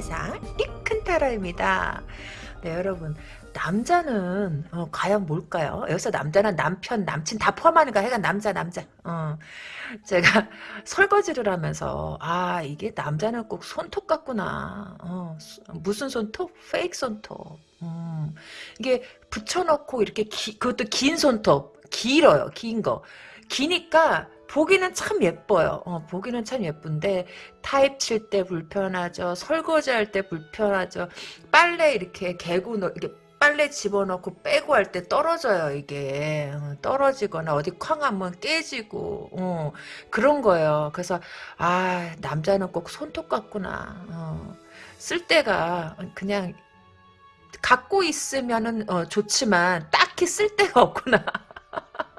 세상 리큰타라입니다. 네 여러분 남자는 어, 과연 뭘까요? 여기서 남자는 남편, 남친 다 포함하니까 해가 남자, 남자. 어, 제가 설거지를 하면서 아 이게 남자는 꼭 손톱 같구나. 어, 무슨 손톱? 페이크 손톱. 음, 이게 붙여놓고 이렇게 기, 그것도 긴 손톱, 길어요, 긴 거. 기니까 보기는 참 예뻐요. 어, 보기는 참 예쁜데 타입 칠 때 불편하죠. 설거지 할 때 불편하죠. 빨래 이렇게 개고 이렇게 빨래 집어넣고 빼고 할 때 떨어져요 이게 어, 떨어지거나 어디 쾅 한번 깨지고 어, 그런 거예요 그래서 아 남자는 꼭 손톱 같구나 어, 쓸 때가 그냥 갖고 있으면은 어, 좋지만 딱히 쓸 데가 없구나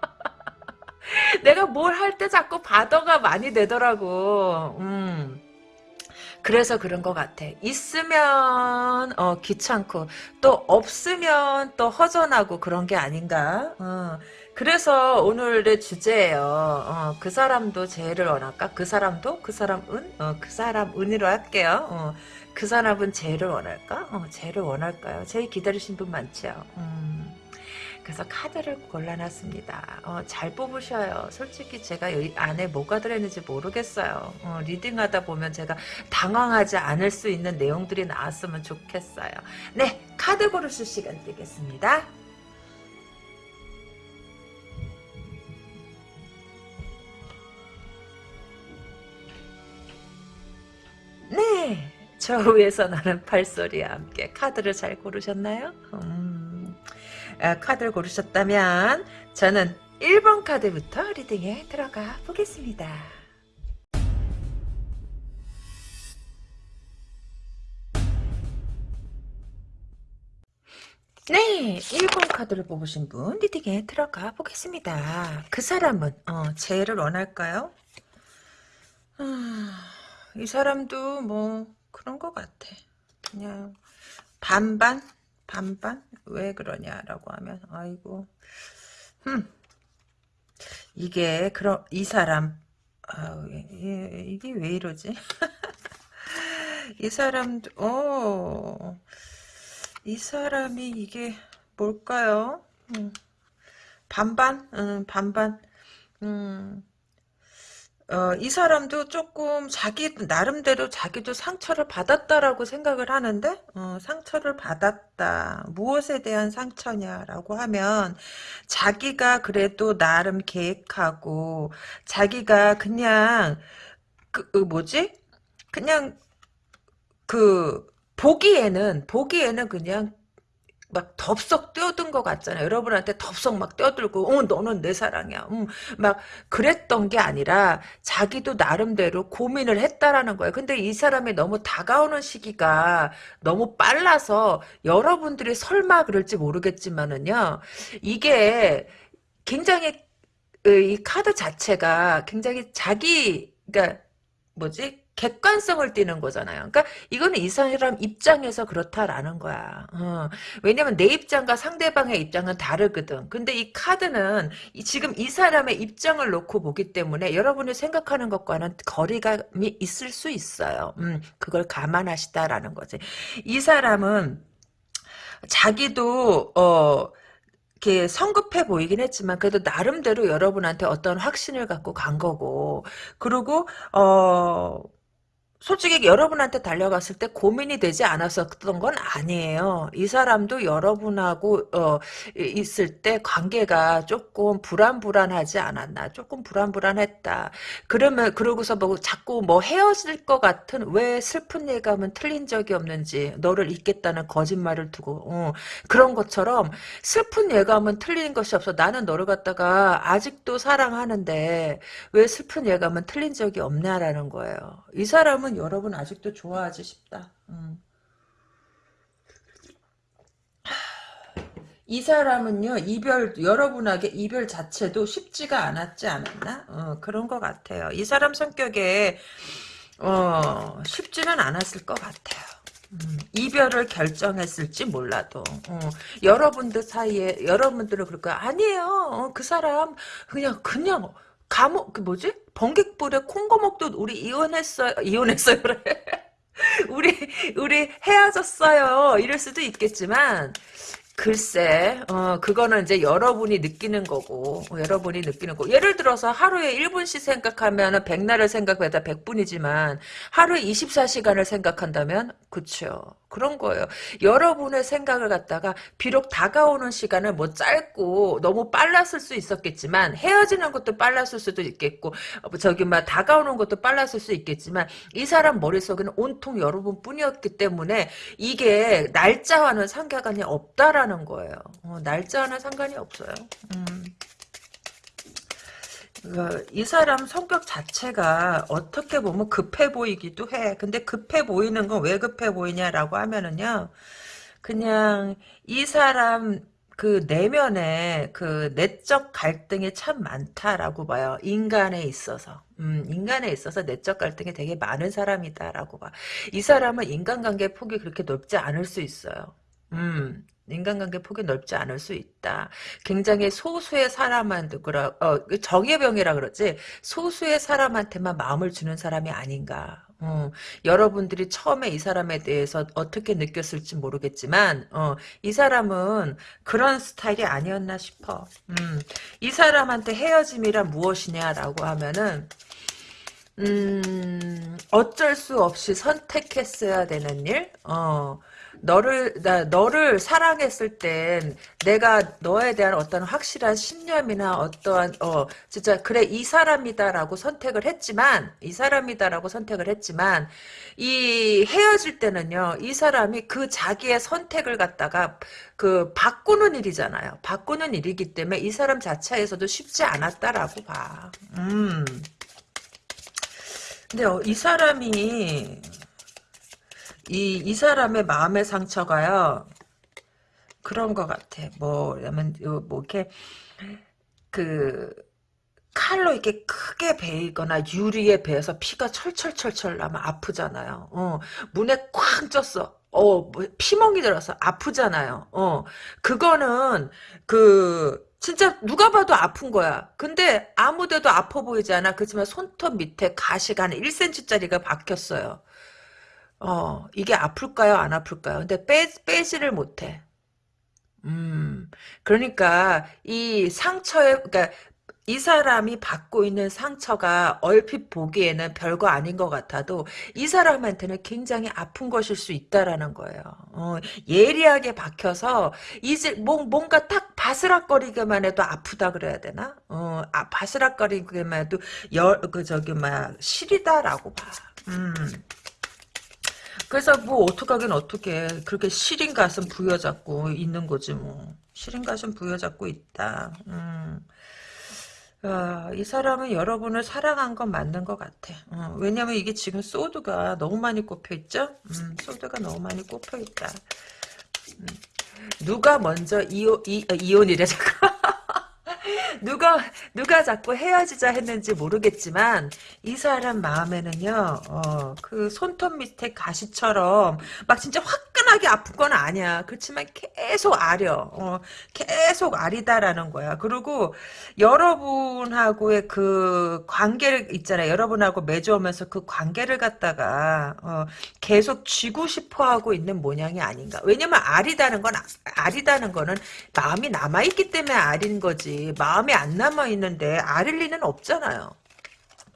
내가 뭘 할 때 자꾸 바더가 많이 되더라고 음. 그래서 그런 것 같아. 있으면 어, 귀찮고 또 없으면 또 허전하고 그런 게 아닌가. 어. 그래서 오늘의 주제예요. 어, 그 사람도 제를 원할까? 그 사람도 그 사람 은? 어, 그 사람 은으로 할게요. 어, 그 사람은 제를 원할까? 어, 제를 원할까요? 제 기다리신 분 많죠. 음. 그래서 카드를 골라놨습니다. 어, 잘 뽑으셔요. 솔직히 제가 이 안에 뭐가 들어있는지 모르겠어요. 어, 리딩하다 보면 제가 당황하지 않을 수 있는 내용들이 나왔으면 좋겠어요. 네, 카드 고르실 시간 드리겠습니다. 네, 저 위에서 나는 팔소리와 함께 카드를 잘 고르셨나요? 음. 아, 카드를 고르셨다면 저는 1번 카드부터 리딩에 들어가 보겠습니다. 네, 1번 카드를 뽑으신 분 리딩에 들어가 보겠습니다. 그 사람은 어, 재를 원할까요? 아, 이 사람도 뭐 그런 것 같아. 그냥 반반? 반반? 왜 그러냐라고 하면 아이고 흠 이게 그럼 이 사람 아, 이게 왜 이러지? 이 사람도 어, 이 사람이 이게 뭘까요? 음, 반반? 음, 반반. 음, 어, 이 사람도 조금 자기 나름대로 자기도 상처를 받았다라고 생각을 하는데 어, 상처를 받았다. 무엇에 대한 상처냐라고 하면 자기가 그래도 나름 계획하고 자기가 그냥 그, 그 뭐지? 그냥 그 보기에는 보기에는 그냥 막 덥석 뛰어든 것 같잖아요. 여러분한테 덥석 막 뛰어들고, 어, 너는 내 사랑이야. 음, 막 그랬던 게 아니라 자기도 나름대로 고민을 했다라는 거예요. 근데 이 사람이 너무 다가오는 시기가 너무 빨라서 여러분들이 설마 그럴지 모르겠지만은요, 이게 굉장히 이 카드 자체가 굉장히 자기, 그러니까 뭐지? 객관성을 띠는 거잖아요. 그러니까 이거는 이 사람 입장에서 그렇다라는 거야. 어. 왜냐면 내 입장과 상대방의 입장은 다르거든. 근데 이 카드는 지금 이 사람의 입장을 놓고 보기 때문에 여러분이 생각하는 것과는 거리감이 있을 수 있어요. 음, 그걸 감안하시다라는 거지. 이 사람은 자기도 어 이렇게 성급해 보이긴 했지만 그래도 나름대로 여러분한테 어떤 확신을 갖고 간 거고 그리고 어 솔직히 여러분한테 달려갔을 때 고민이 되지 않았었던 건 아니에요. 이 사람도 여러분하고 어, 있을 때 관계가 조금 불안불안하지 않았나. 조금 불안불안했다. 그러면 그러고서 뭐 자꾸 뭐 헤어질 것 같은 왜 슬픈 예감은 틀린 적이 없는지 너를 잊겠다는 거짓말을 두고 어, 그런 것처럼 슬픈 예감은 틀린 것이 없어. 나는 너를 갖다가 아직도 사랑하는데 왜 슬픈 예감은 틀린 적이 없냐라는 거예요. 이 사람은 사람은 여러분 아직도 좋아하지 싶다. 음. 이 사람은요 이별 여러분에게 이별 자체도 쉽지가 않았지 않았나? 어, 그런 것 같아요. 이 사람 성격에 어, 쉽지는 않았을 것 같아요. 음, 이별을 결정했을지 몰라도 어, 여러분들 사이에 여러분들은 그럴 거야 아니에요. 어, 그 사람 그냥 그냥 감옥 그 뭐지 번개불에 콩고먹도 우리 이혼했어요 이혼했어요 그래 우리 우리 헤어졌어요. 이럴 수도 있겠지만 글쎄, 어, 그거는 이제 여러분이 느끼는 거고, 어, 여러분이 느끼는 거. 예를 들어서 하루에 1분씩 생각하면 백날을 생각해다 100분이지만, 하루에 24시간을 생각한다면, 그쵸. 그런 거예요. 여러분의 생각을 갖다가, 비록 다가오는 시간은 뭐 짧고, 너무 빨랐을 수 있었겠지만, 헤어지는 것도 빨랐을 수도 있겠고, 어, 저기, 막, 다가오는 것도 빨랐을 수 있겠지만, 이 사람 머릿속에는 온통 여러분 뿐이었기 때문에, 이게 날짜와는 상관이 없다라는 거예요. 어, 날짜는 상관이 없어요. 음. 그, 이 사람 성격 자체가 어떻게 보면 급해 보이기도 해. 근데 급해 보이는 건 왜 급해 보이냐라고 하면은요. 그냥 이 사람 그 내면에 그 내적 갈등이 참 많다라고 봐요. 인간에 있어서. 음, 인간에 있어서 내적 갈등이 되게 많은 사람이다라고 봐. 이 사람은 인간관계 폭이 그렇게 넓지 않을 수 있어요. 음, 인간관계 폭이 넓지 않을 수 있다. 굉장히 소수의 사람한테 그라 어, 정예병이라 그러지 소수의 사람한테만 마음을 주는 사람이 아닌가. 어, 여러분들이 처음에 이 사람에 대해서 어떻게 느꼈을지 모르겠지만 어, 이 사람은 그런 스타일이 아니었나 싶어. 음, 이 사람한테 헤어짐이란 무엇이냐라고 하면은 음, 어쩔 수 없이 선택했어야 되는 일? 어, 너를 나 너를 사랑했을 땐 내가 너에 대한 어떤 확실한 신념이나 어떠한 어 진짜 그래 이 사람이다라고 선택을 했지만 이 사람이다라고 선택을 했지만 이 헤어질 때는요 이 사람이 그 자기의 선택을 갖다가 그 바꾸는 일이잖아요 바꾸는 일이기 때문에 이 사람 자체에서도 쉽지 않았다라고 봐. 음. 근데 어, 이 사람이 이, 이 사람의 마음의 상처가요, 그런 것 같아. 뭐, 냐면, 뭐, 이렇게, 그, 칼로 이렇게 크게 베이거나 유리에 베어서 피가 철철철철 나면 아프잖아요. 어, 문에 쾅 쪘어. 어, 뭐 피멍이 들어서 아프잖아요. 어, 그거는, 그, 진짜 누가 봐도 아픈 거야. 근데 아무데도 아파 보이지 않아. 그렇지만 손톱 밑에 가시가 한 1cm짜리가 박혔어요. 어, 이게 아플까요? 안 아플까요? 근데 빼, 빼지를 못해. 음, 그러니까, 이 상처에, 그러니까, 이 사람이 받고 있는 상처가 얼핏 보기에는 별거 아닌 것 같아도 이 사람한테는 굉장히 아픈 것일 수 있다라는 거예요. 어, 예리하게 박혀서 이제 뭔가 딱 바스락거리기만 해도 아프다 그래야 되나? 어, 아, 바스락거리기만 해도 열, 그 저기 막 시리다라고 봐. 음. 그래서 뭐 어떡하긴 어떻게 그렇게 시린 가슴 부여잡고 있는 거지 뭐. 시린 가슴 부여잡고 있다. 음. 아, 이 사람은 여러분을 사랑한 건 맞는 것 같아. 어, 왜냐면 이게 지금 소드가 너무 많이 꼽혀있죠? 음, 소드가 너무 많이 꼽혀있다. 음. 누가 먼저 이오, 이, 어, 이혼이래 잠깐 누가 누가 자꾸 헤어지자 했는지 모르겠지만 이 사람 마음에는요 어, 그 손톱 밑에 가시처럼 막 진짜 화 끈하게 아픈 건 아니야. 그렇지만 계속 아려. 어, 계속 아리다라는 거야. 그리고 여러분하고의 그 관계를 있잖아요. 여러분하고 맺어오면서 그 관계를 갖다가 어, 계속 쥐고 싶어 하고 있는 모양이 아닌가. 왜냐면 아리다는 건 아리다는 거는 마음이 남아 있기 때문에 아린 거지. 마음이 안 남아 있는데 아릴 리는 없잖아요.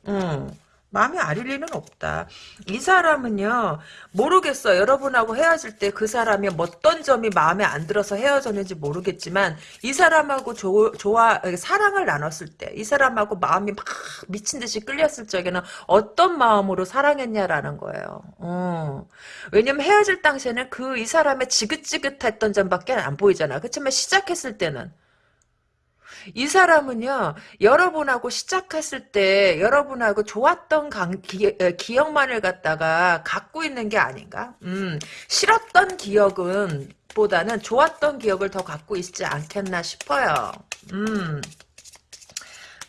음. 마음이 아릴 리는 없다. 이 사람은요, 모르겠어. 여러분하고 헤어질 때 그 사람이 어떤 점이 마음에 안 들어서 헤어졌는지 모르겠지만, 이 사람하고 조, 좋아, 사랑을 나눴을 때, 이 사람하고 마음이 막 미친 듯이 끌렸을 적에는 어떤 마음으로 사랑했냐라는 거예요. 어. 왜냐면 헤어질 당시에는 그 이 사람의 지긋지긋했던 점밖에 안 보이잖아. 그렇지만 시작했을 때는, 이 사람은요, 여러분하고 시작했을 때, 여러분하고 좋았던 강, 기, 기억만을 갖다가 갖고 있는 게 아닌가? 음, 싫었던 기억은, 보다는 좋았던 기억을 더 갖고 있지 않겠나 싶어요. 음.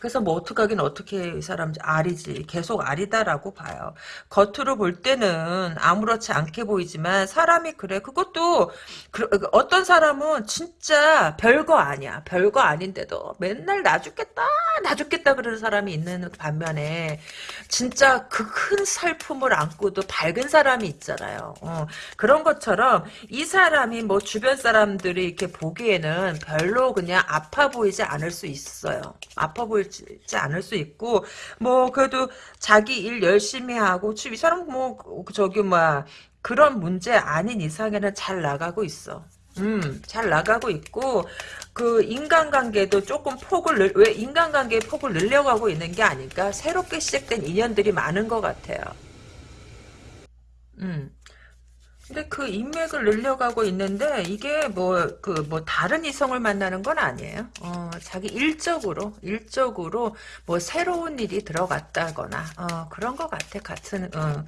그래서 뭐 어떡하긴 어떻게 이 사람 알이지 계속 알이다라고 봐요. 겉으로 볼 때는 아무렇지 않게 보이지만 사람이 그래 그것도 그, 어떤 사람은 진짜 별거 아니야 별거 아닌데도 맨날 나 죽겠다 나 죽겠다 그러는 사람이 있는 반면에 진짜 그 큰 살품을 안고도 밝은 사람이 있잖아요. 어, 그런 것처럼 이 사람이 뭐 주변 사람들이 이렇게 보기에는 별로 그냥 아파 보이지 않을 수 있어요. 아파 보 이지 않을 수 있고 뭐 그래도 자기 일 열심히 하고 이 사람 뭐 저기 뭐 그런 문제 아닌 이상에는 잘 나가고 있어. 음, 잘 나가고 있고, 그, 인간관계도 조금 폭을, 늘, 왜 인간관계의 폭을 늘려가고 있는 게 아닐까? 새롭게 시작된 인연들이 많은 것 같아요. 음. 근데 그 인맥을 늘려가고 있는데 이게 뭐 그 뭐 다른 이성을 만나는 건 아니에요. 어, 자기 일적으로 일적으로 뭐 새로운 일이 들어갔다거나 어, 그런 것 같아. 같은 어,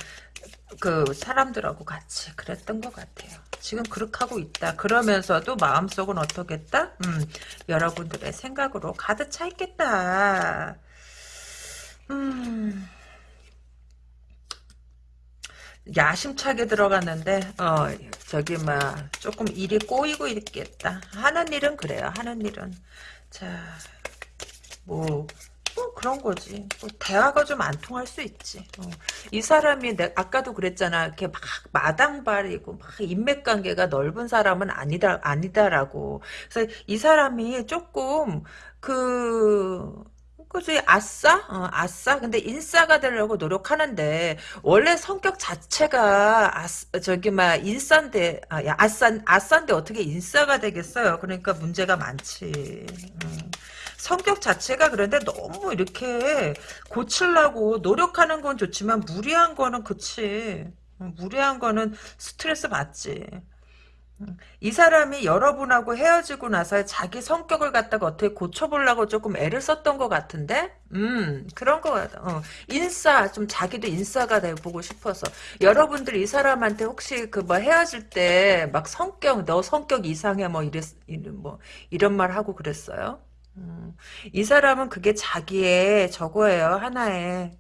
그 사람들하고 같이 그랬던 것 같아요. 지금 그렇게 하고 있다. 그러면서도 마음속은 어떻겠다? 음, 여러분들의 생각으로 가득 차 있겠다. 음. 야심차게 들어갔는데 어 저기 막 조금 일이 꼬이고 있겠다 하는 일은 그래요 하는 일은 자뭐 뭐 그런 거지. 뭐 대화가 좀 안 통할 수 있지. 어. 이 사람이 내 아까도 그랬잖아. 이렇게 막 마당발이고 막 인맥 관계가 넓은 사람은 아니다 아니다라고. 그래서 이 사람이 조금 그 그지 아싸? 어, 아싸? 근데 인싸가 되려고 노력하는데 원래 성격 자체가 아싸, 저기 막 인싸인데 아, 야, 아싸 아싸인데 어떻게 인싸가 되겠어요? 그러니까 문제가 많지. 음. 성격 자체가 그런데 너무 이렇게 고치려고 노력하는 건 좋지만 무리한 거는 그치. 어, 무리한 거는 스트레스 받지. 이 사람이 여러분하고 헤어지고 나서 자기 성격을 갖다가 어떻게 고쳐보려고 조금 애를 썼던 것 같은데? 음, 그런 거 같아. 어. 인싸, 좀 자기도 인싸가 돼보고 싶어서. 여러분들 이 사람한테 혹시 그 뭐 헤어질 때 막 성격, 너 성격 이상해 뭐 이랬, 뭐, 이런 말 하고 그랬어요? 음, 이 사람은 그게 자기의 저거예요. 하나의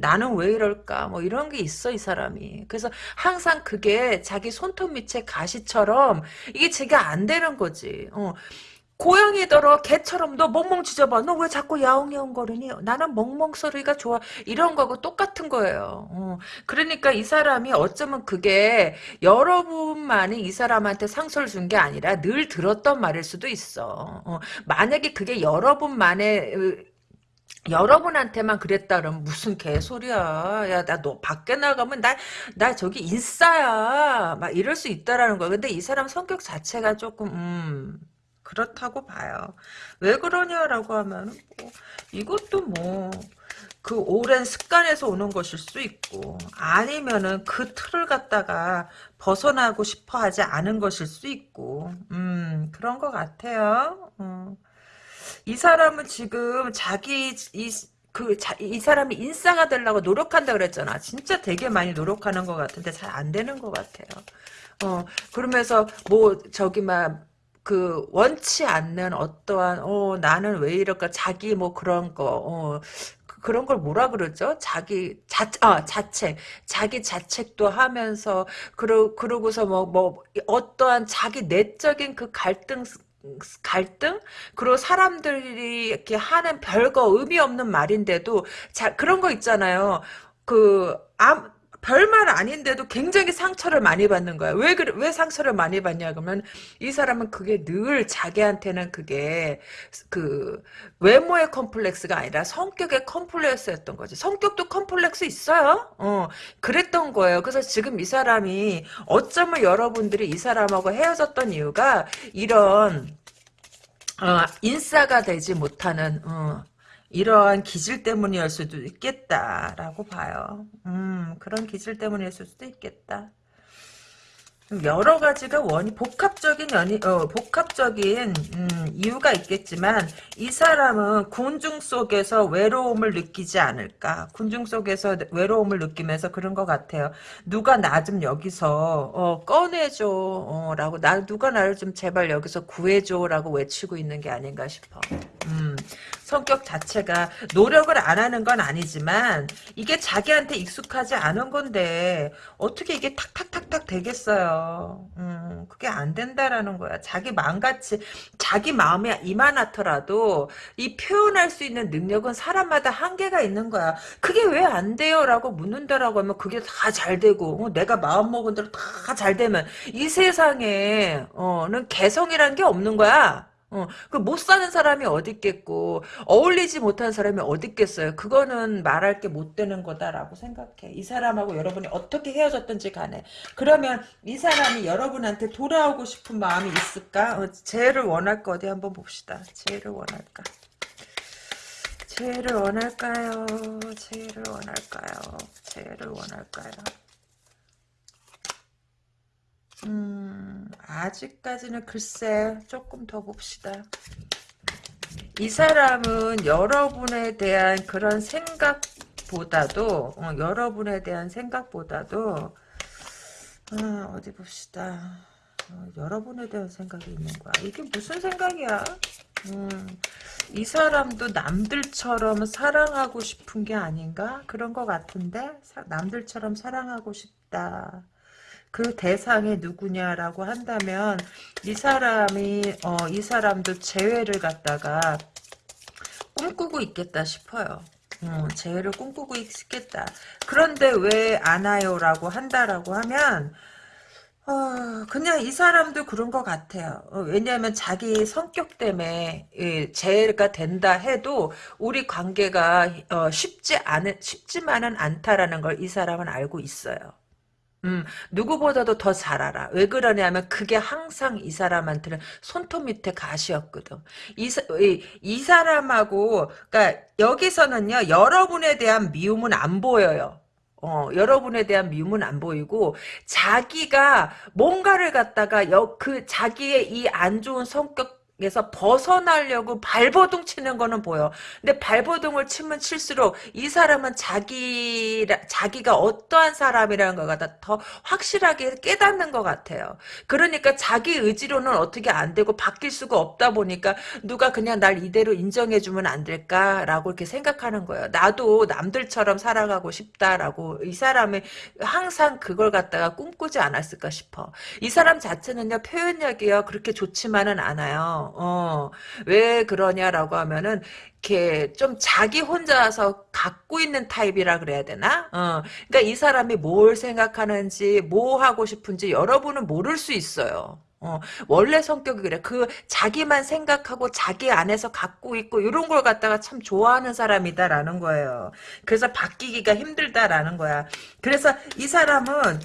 나는 왜 이럴까 뭐 이런 게 있어 이 사람이 그래서 항상 그게 자기 손톱 밑에 가시처럼 이게 제가 안 되는 거지 어. 고양이더러 개처럼 너 멍멍 짖어봐. 너 왜 자꾸 야옹야옹 거리니? 나는 멍멍 소리가 좋아. 이런 거하고 똑같은 거예요. 어. 그러니까 이 사람이 어쩌면 그게 여러분만이 이 사람한테 상처를 준 게 아니라 늘 들었던 말일 수도 있어. 어. 만약에 그게 여러분만의 여러분한테만 그랬다 그러면 무슨 개소리야. 야, 나 너 밖에 나가면 나, 나 저기 인싸야. 막 이럴 수 있다라는 거야. 근데 이 사람 성격 자체가 조금, 음, 그렇다고 봐요. 왜 그러냐라고 하면, 뭐, 이것도 뭐, 그 오랜 습관에서 오는 것일 수 있고, 아니면은 그 틀을 갖다가 벗어나고 싶어 하지 않은 것일 수 있고, 음, 그런 것 같아요. 음. 이 사람은 지금 자기 이 그, 자, 이 사람이 인싸가 되려고 노력한다 그랬잖아. 진짜 되게 많이 노력하는 것 같은데 잘 안 되는 것 같아요. 어, 그러면서, 뭐, 저기, 막, 그, 원치 않는 어떠한, 어, 나는 왜 이럴까, 자기 뭐 그런 거, 어, 그, 그런 걸 뭐라 그러죠? 자기 자 아, 자책 자기 자책도 하면서 그러 그러고서 뭐뭐 뭐, 어떠한 자기 내적인 그 갈등 갈등? 그리고 사람들이 이렇게 하는 별거 의미 없는 말인데도 자 그런 거 있잖아요. 그 아, 별말 아닌데도 굉장히 상처를 많이 받는 거야. 왜, 그래, 왜 상처를 많이 받냐, 그러면, 이 사람은 그게 늘 자기한테는 그게, 그, 외모의 컴플렉스가 아니라 성격의 컴플렉스였던 거지. 성격도 컴플렉스 있어요? 어, 그랬던 거예요. 그래서 지금 이 사람이, 어쩌면 여러분들이 이 사람하고 헤어졌던 이유가, 이런, 어, 인싸가 되지 못하는, 어, 이러한 기질 때문이었을 수도 있겠다라고 봐요. 음, 그런 기질 때문이었을 수도 있겠다. 여러 가지가 원이 복합적인 연이 어, 복합적인 음, 이유가 있겠지만 이 사람은 군중 속에서 외로움을 느끼지 않을까 군중 속에서 외로움을 느끼면서 그런 것 같아요 누가 나 좀 여기서 어, 꺼내줘 어, 라고 나 누가 나를 좀 제발 여기서 구해줘 라고 외치고 있는 게 아닌가 싶어 음, 성격 자체가 노력을 안 하는 건 아니지만 이게 자기한테 익숙하지 않은 건데 어떻게 이게 탁탁탁탁 되겠어요. 음, 그게 안 된다라는 거야. 자기 마음같이 자기 마음에 이만하더라도 이 표현할 수 있는 능력은 사람마다 한계가 있는 거야. 그게 왜 안 돼요? 라고 묻는다라고 하면 그게 다 잘 되고 어, 내가 마음먹은 대로 다 잘 되면 이 세상에 어 는 개성이란 게 없는 거야. 어, 그 못 사는 사람이 어디 있겠고 어울리지 못하는 사람이 어디 있겠어요. 그거는 말할 게 못 되는 거다라고 생각해. 이 사람하고 여러분이 어떻게 헤어졌든지 간에 그러면 이 사람이 여러분한테 돌아오고 싶은 마음이 있을까? 어, 재를 원할 거 어디 한번 봅시다. 재를 원할까? 재를 원할까요? 재를 원할까요? 재를 원할까요? 음, 아직까지는 글쎄, 조금 더 봅시다. 이 사람은 여러분에 대한 그런 생각보다도, 어, 여러분에 대한 생각보다도, 어, 어디 봅시다. 어, 여러분에 대한 생각이 있는 거야. 이게 무슨 생각이야? 음, 이 사람도 남들처럼 사랑하고 싶은 게 아닌가? 그런 것 같은데? 사, 남들처럼 사랑하고 싶다. 그 대상이 누구냐라고 한다면 이 사람이 어, 이 사람도 재회를 갖다가 꿈꾸고 있겠다 싶어요. 음, 재회를 꿈꾸고 있겠다. 그런데 왜 안 와요라고 한다라고 하면 어, 그냥 이 사람도 그런 것 같아요. 어, 왜냐하면 자기 성격 때문에 예, 재해가 된다 해도 우리 관계가 어, 쉽지 않은 쉽지만은 않다라는 걸 이 사람은 알고 있어요. 음, 누구보다도 더 잘 알아. 왜 그러냐면 그게 항상 이 사람한테는 손톱 밑에 가시였거든. 이, 이, 이 사람하고, 그니까 여기서는요, 여러분에 대한 미움은 안 보여요. 어, 여러분에 대한 미움은 안 보이고, 자기가 뭔가를 갖다가, 여, 그, 자기의 이 안 좋은 성격 에서 벗어나려고 발버둥 치는 거는 보여. 근데 발버둥을 치면 칠수록 이 사람은 자기 자기가 어떠한 사람이라는 걸 갖다 더 확실하게 깨닫는 것 같아요. 그러니까 자기 의지로는 어떻게 안 되고 바뀔 수가 없다 보니까 누가 그냥 날 이대로 인정해 주면 안 될까라고 이렇게 생각하는 거예요. 나도 남들처럼 살아가고 싶다라고 이 사람이 항상 그걸 갖다가 꿈꾸지 않았을까 싶어. 이 사람 자체는요 표현력이요 그렇게 좋지만은 않아요. 어, 왜 그러냐라고 하면은, 이렇게 좀 자기 혼자서 갖고 있는 타입이라 그래야 되나? 어, 그러니까 이 사람이 뭘 생각하는지, 뭐 하고 싶은지 여러분은 모를 수 있어요. 어, 원래 성격이 그래. 그, 자기만 생각하고 자기 안에서 갖고 있고, 이런 걸 갖다가 참 좋아하는 사람이다라는 거예요. 그래서 바뀌기가 힘들다라는 거야. 그래서 이 사람은,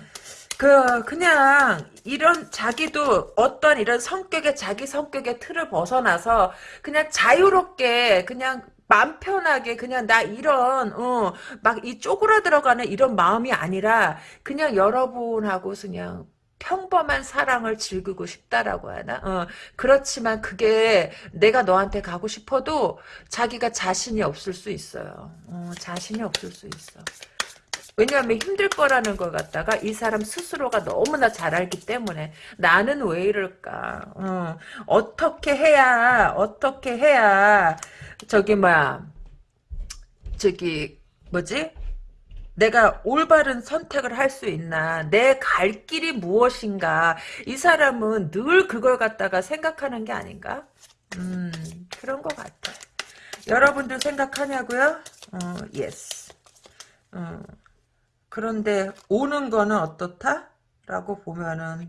그 그냥 이런 자기도 어떤 이런 성격의 자기 성격의 틀을 벗어나서 그냥 자유롭게 그냥 맘 편하게 그냥 나 이런 어 막 이 쪼그라 들어가는 이런 마음이 아니라 그냥 여러분하고 그냥 평범한 사랑을 즐기고 싶다라고 하나? 어, 그렇지만 그게 내가 너한테 가고 싶어도 자기가 자신이 없을 수 있어요. 어, 자신이 없을 수 있어. 왜냐하면 힘들 거라는 걸 갖다가 이 사람 스스로가 너무나 잘 알기 때문에 나는 왜 이럴까? 어, 어떻게 해야 어떻게 해야 저기 뭐야 저기 뭐지? 내가 올바른 선택을 할 수 있나? 내 갈 길이 무엇인가? 이 사람은 늘 그걸 갖다가 생각하는 게 아닌가? 음 그런 것 같아. 여러분들 생각하냐고요? 어 yes 어. 그런데 오는 거는 어떻다? 라고 보면은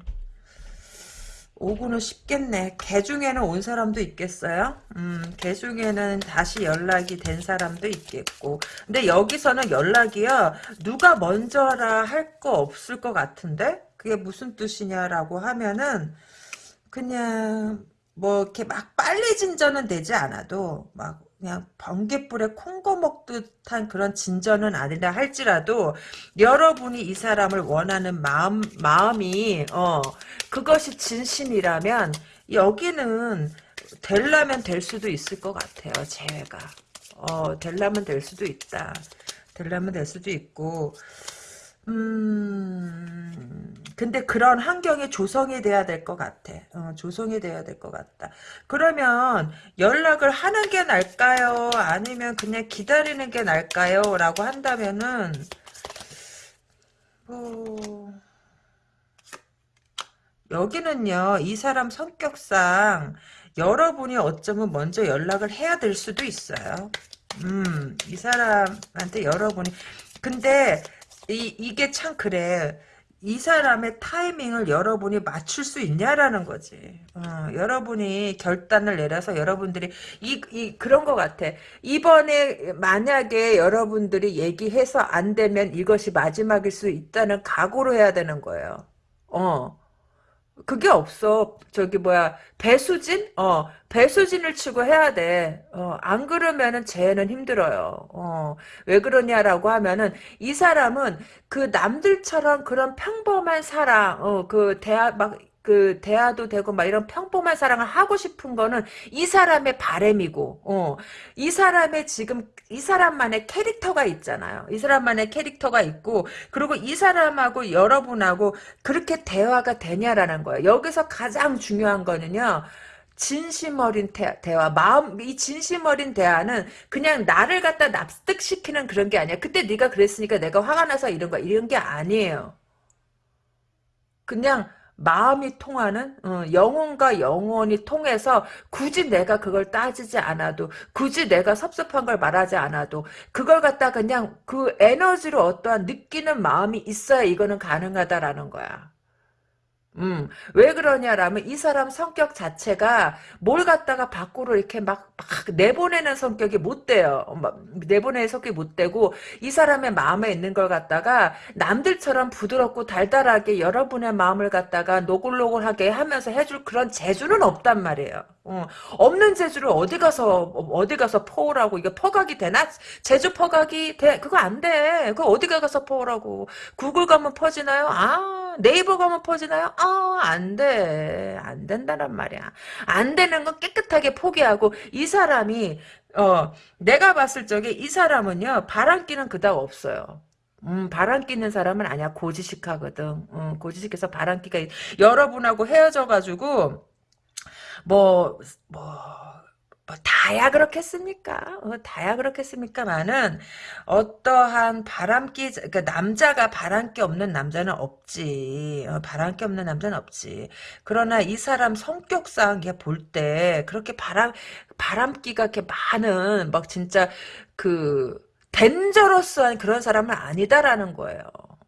오고는 쉽겠네. 개 중에는 온 사람도 있겠어요. 음, 개 중에는 다시 연락이 된 사람도 있겠고. 근데 여기서는 연락이요. 누가 먼저라 할 거 없을 것 같은데? 그게 무슨 뜻이냐라고 하면은 그냥 뭐 이렇게 막 빨리 진전은 되지 않아도 막 그냥 번개불에 콩고 먹듯한 그런 진전은 아니라 할지라도 여러분이 이 사람을 원하는 마음 마음이 어 그것이 진심이라면 여기는 될라면 될 수도 있을 것 같아요. 재회가 어 될라면 될 수도 있다. 될라면 될 수도 있고 음, 근데 그런 환경이 조성이 돼야 될 것 같아. 어, 조성이 돼야 될 것 같다. 그러면 연락을 하는 게 나을까요? 아니면 그냥 기다리는 게 나을까요? 라고 한다면은, 뭐, 여기는요, 이 사람 성격상 여러분이 어쩌면 먼저 연락을 해야 될 수도 있어요. 음, 이 사람한테 여러분이. 근데, 이, 이게 참 그래. 이 사람의 타이밍을 여러분이 맞출 수 있냐라는 거지. 어, 여러분이 결단을 내려서 여러분들이 이, 이 그런 것 같아. 이번에 만약에 여러분들이 얘기해서 안 되면 이것이 마지막일 수 있다는 각오로 해야 되는 거예요. 어. 그게 없어. 저기 뭐야 배수진? 어 배수진을 치고 해야 돼. 어안 그러면은 쟤는 힘들어요. 어왜 그러냐라고 하면은 이 사람은 그 남들처럼 그런 평범한 사랑 어그 대화 막 그 대화도 되고 막 이런 평범한 사랑을 하고 싶은 거는 이 사람의 바램이고 어 이 사람의 지금 이 사람만의 캐릭터가 있잖아요. 이 사람만의 캐릭터가 있고 그리고 이 사람하고 여러분하고 그렇게 대화가 되냐라는 거예요. 여기서 가장 중요한 거는요. 진심 어린 대, 화 마음 이 진심 어린 대화는 그냥 나를 갖다 납득시키는 그런 게 아니야. 그때 네가 그랬으니까 내가 화가 나서 이런 거 이런 게 아니에요. 그냥 마음이 통하는 어, 영혼과 영혼이 통해서 굳이 내가 그걸 따지지 않아도 굳이 내가 섭섭한 걸 말하지 않아도 그걸 갖다 그냥 그 에너지로 어떠한 느끼는 마음이 있어야 이거는 가능하다라는 거야. 음, 왜 그러냐라면 이 사람 성격 자체가 뭘 갖다가 밖으로 이렇게 막, 막 내보내는 성격이 못 돼요. 막 내보내는 성격이 못 되고 이 사람의 마음에 있는 걸 갖다가 남들처럼 부드럽고 달달하게 여러분의 마음을 갖다가 노골노골하게 하면서 해줄 그런 재주는 없단 말이에요. 어, 없는 재주를 어디 가서 어디 가서 퍼오라고 이게 퍼각이 되나? 제주 퍼각이 돼 그거 안 돼. 그거 어디 가서 퍼오라고 구글 가면 퍼지나요? 아 네이버 가면 퍼지나요? 아안 돼. 안 된다란 말이야. 안 되는 건 깨끗하게 포기하고 이 사람이 어 내가 봤을 적에 이 사람은요 바람기는 그닥 없어요. 음, 바람 끼는 사람은 아니야. 고지식하거든. 음, 고지식해서 바람기가 여러분하고 헤어져가지고 뭐, 뭐, 뭐 다야 그렇겠습니까? 어, 다야 그렇겠습니까만은 어떠한 바람기 그러니까 남자가 바람기 없는 남자는 없지. 어, 바람기 없는 남자는 없지. 그러나 이 사람 성격상 볼 때 그렇게 바람 바람기가 이렇게 많은 막 진짜 그 덴저러스한 그런 사람은 아니다라는 거예요.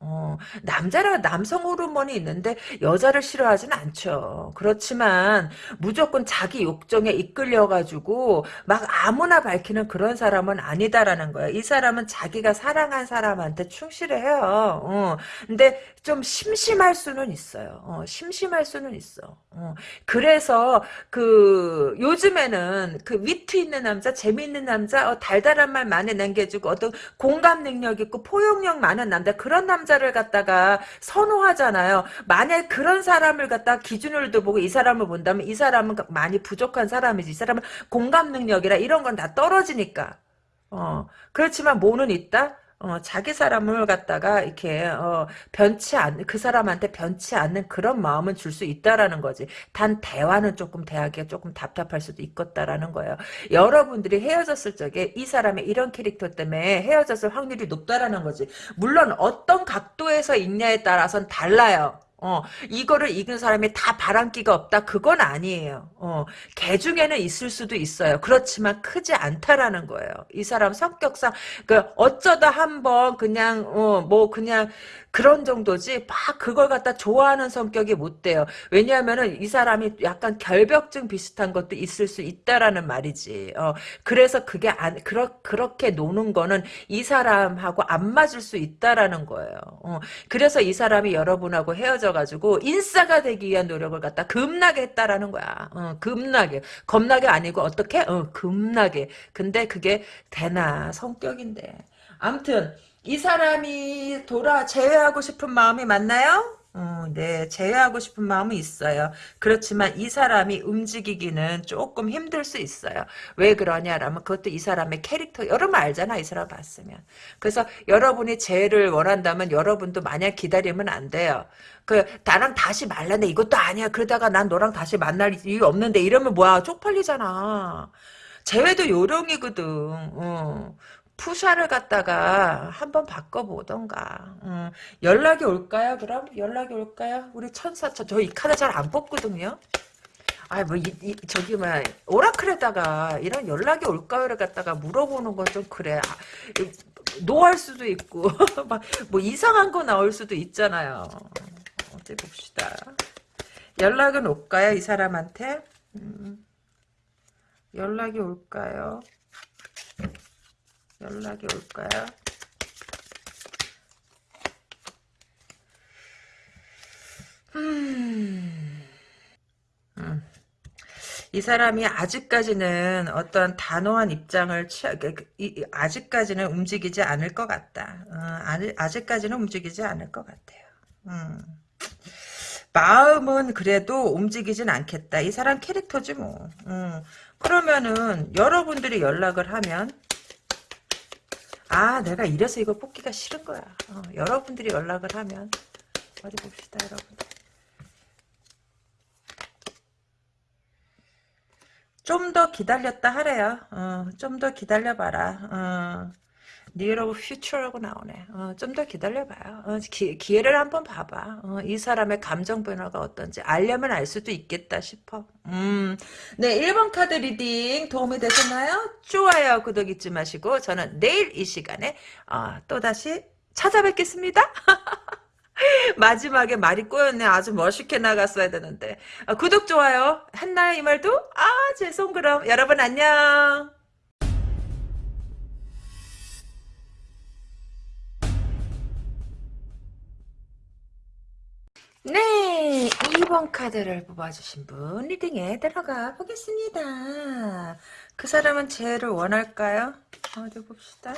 어, 남자라 남성 호르몬이 있는데 여자를 싫어하진 않죠. 그렇지만 무조건 자기 욕정에 이끌려가지고 막 아무나 밝히는 그런 사람은 아니다라는 거예요. 이 사람은 자기가 사랑한 사람한테 충실해요. 어, 근데 좀 심심할 수는 있어요. 어, 심심할 수는 있어. 어, 그래서 그 요즘에는 그 위트 있는 남자, 재미있는 남자, 어, 달달한 말 많이 남겨주고 어떤 공감 능력 있고 포용력 많은 남자 그런 남자를 갖다가 선호하잖아요. 만약 그런 사람을 갖다 기준으로 보고 이 사람을 본다면 이 사람은 많이 부족한 사람이지. 이 사람은 공감 능력이라 이런 건 다 떨어지니까. 어, 그렇지만 뭐는 있다? 어, 자기 사람을 갖다가 이렇게 어, 변치 않는 그 사람한테 변치 않는 그런 마음은 줄 수 있다라는 거지. 단 대화는 조금 대하기가 조금 답답할 수도 있겠다라는 거예요. 여러분들이 헤어졌을 적에 이 사람의 이런 캐릭터 때문에 헤어졌을 확률이 높다라는 거지. 물론 어떤 각도에서 있냐에 따라서는 달라요. 어, 이거를 읽은 사람이 다 바람기가 없다? 그건 아니에요. 어, 개 중에는 있을 수도 있어요. 그렇지만 크지 않다라는 거예요. 이 사람 성격상, 그, 어쩌다 한번 그냥, 어, 뭐, 그냥, 그런 정도지 막 그걸 갖다 좋아하는 성격이 못 돼요. 왜냐하면은 이 사람이 약간 결벽증 비슷한 것도 있을 수 있다라는 말이지. 어, 그래서 그게 안 그렇 그렇게 노는 거는 이 사람하고 안 맞을 수 있다라는 거예요. 어, 그래서 이 사람이 여러분하고 헤어져 가지고 인싸가 되기 위한 노력을 갖다 급나게 했다라는 거야. 어, 급나게 겁나게 아니고 어떻게? 어, 급나게. 근데 그게 되나 성격인데. 암튼 이 사람이 돌아 제외하고 싶은 마음이 맞나요? 어, 네, 제외하고 싶은 마음은 있어요. 그렇지만 이 사람이 움직이기는 조금 힘들 수 있어요. 왜 그러냐라면 그것도 이 사람의 캐릭터, 여러분 알잖아, 이 사람 봤으면. 그래서 여러분이 제를 원한다면 여러분도 마냥 기다리면 안 돼요. 그, 나랑 다시 말라네. 이것도 아니야. 그러다가 난 너랑 다시 만날 이유 없는데 이러면 뭐야. 쪽팔리잖아. 재회도 요령이거든. 어. 푸샤를 갖다가 한번 바꿔보던가. 음, 연락이 올까요? 그럼 연락이 올까요? 우리 천사 저이 카드 잘 안 뽑거든요. 아, 뭐, 이, 이, 저기, 뭐, 오라클에다가 이런 연락이 올까요를 갖다가 물어보는 건 좀 그래. 아, 노할 수도 있고, 막, 뭐, 이상한 거 나올 수도 있잖아요. 어디 봅시다. 연락은 올까요? 이 사람한테? 음, 연락이 올까요? 연락이 올까요? 음. 음. 이 사람이 아직까지는 어떤 단호한 입장을 취하, 그, 그, 아직까지는 움직이지 않을 것 같다. 어, 아직까지는 움직이지 않을 것 같아요. 음. 마음은 그래도 움직이진 않겠다. 이 사람 캐릭터지 뭐. 음. 그러면은 여러분들이 연락을 하면 아 내가 이래서 이거 뽑기가 싫은 거야. 어, 여러분들이 연락을 하면 어디 봅시다 여러분들. 좀 더 기다렸다 하래요. 어, 좀 더 기다려봐라. 어. Near of future라고 나오네. 어, 좀 더 기다려봐요. 어, 기, 회를 한번 봐봐. 어, 이 사람의 감정 변화가 어떤지 알려면 알 수도 있겠다 싶어. 음, 네, 1번 카드 reading 도움이 되셨나요? 좋아요, 구독 잊지 마시고 저는 내일 이 시간에 어, 또다시 찾아뵙겠습니다. 마지막에 말이 꼬였네. 아주 멋있게 나갔어야 되는데. 어, 구독, 좋아요. 했나요, 이 말도? 아, 죄송, 그럼. 여러분, 안녕. 네, 2번 카드를 뽑아주신 분 리딩에 들어가 보겠습니다. 그 사람은 재를 원할까요? 어디 봅시다.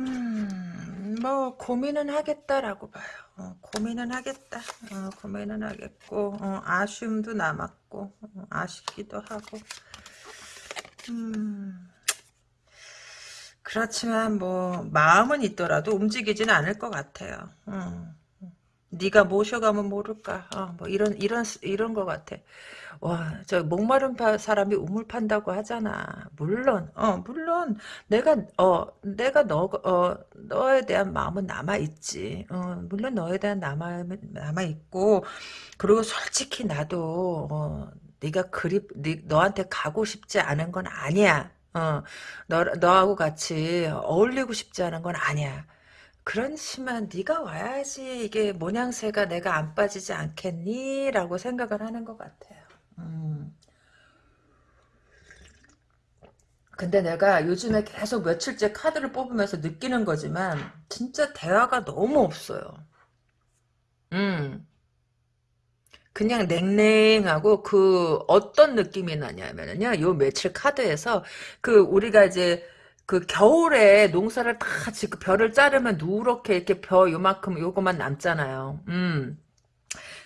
음, 뭐 고민은 하겠다라고 봐요. 어, 고민은 하겠다. 어, 고민은 하겠고 어, 아쉬움도 남았고 어, 아쉽기도 하고 음, 그렇지만 뭐 마음은 있더라도 움직이지는 않을 것 같아요. 음. 네가 모셔가면 모를까. 어, 뭐 이런 이런 이런 것 같아. 와, 저 목마른 파, 사람이 우물 판다고 하잖아. 물론, 어, 물론 내가 어 내가 너 어 너에 대한 마음은 남아 있지. 어, 물론 너에 대한 남아 남아 있고 그리고 솔직히 나도 어 네가 그리 네, 너한테 가고 싶지 않은 건 아니야. 어, 너, 너하고 같이 어울리고 싶지 않은 건 아니야. 그렇지만 네가 와야지 이게 모양새가 내가 안 빠지지 않겠니? 라고 생각을 하는 것 같아요. 음. 근데 내가 요즘에 계속 며칠째 카드를 뽑으면서 느끼는 거지만 진짜 대화가 너무 없어요. 음. 그냥 냉랭하고 그 어떤 느낌이 나냐면요. 요 며칠 카드에서 그 우리가 이제 그 겨울에 농사를 다 짓고 벼를 자르면 누렇게 이렇게 벼 요만큼 요거만 남잖아요. 음.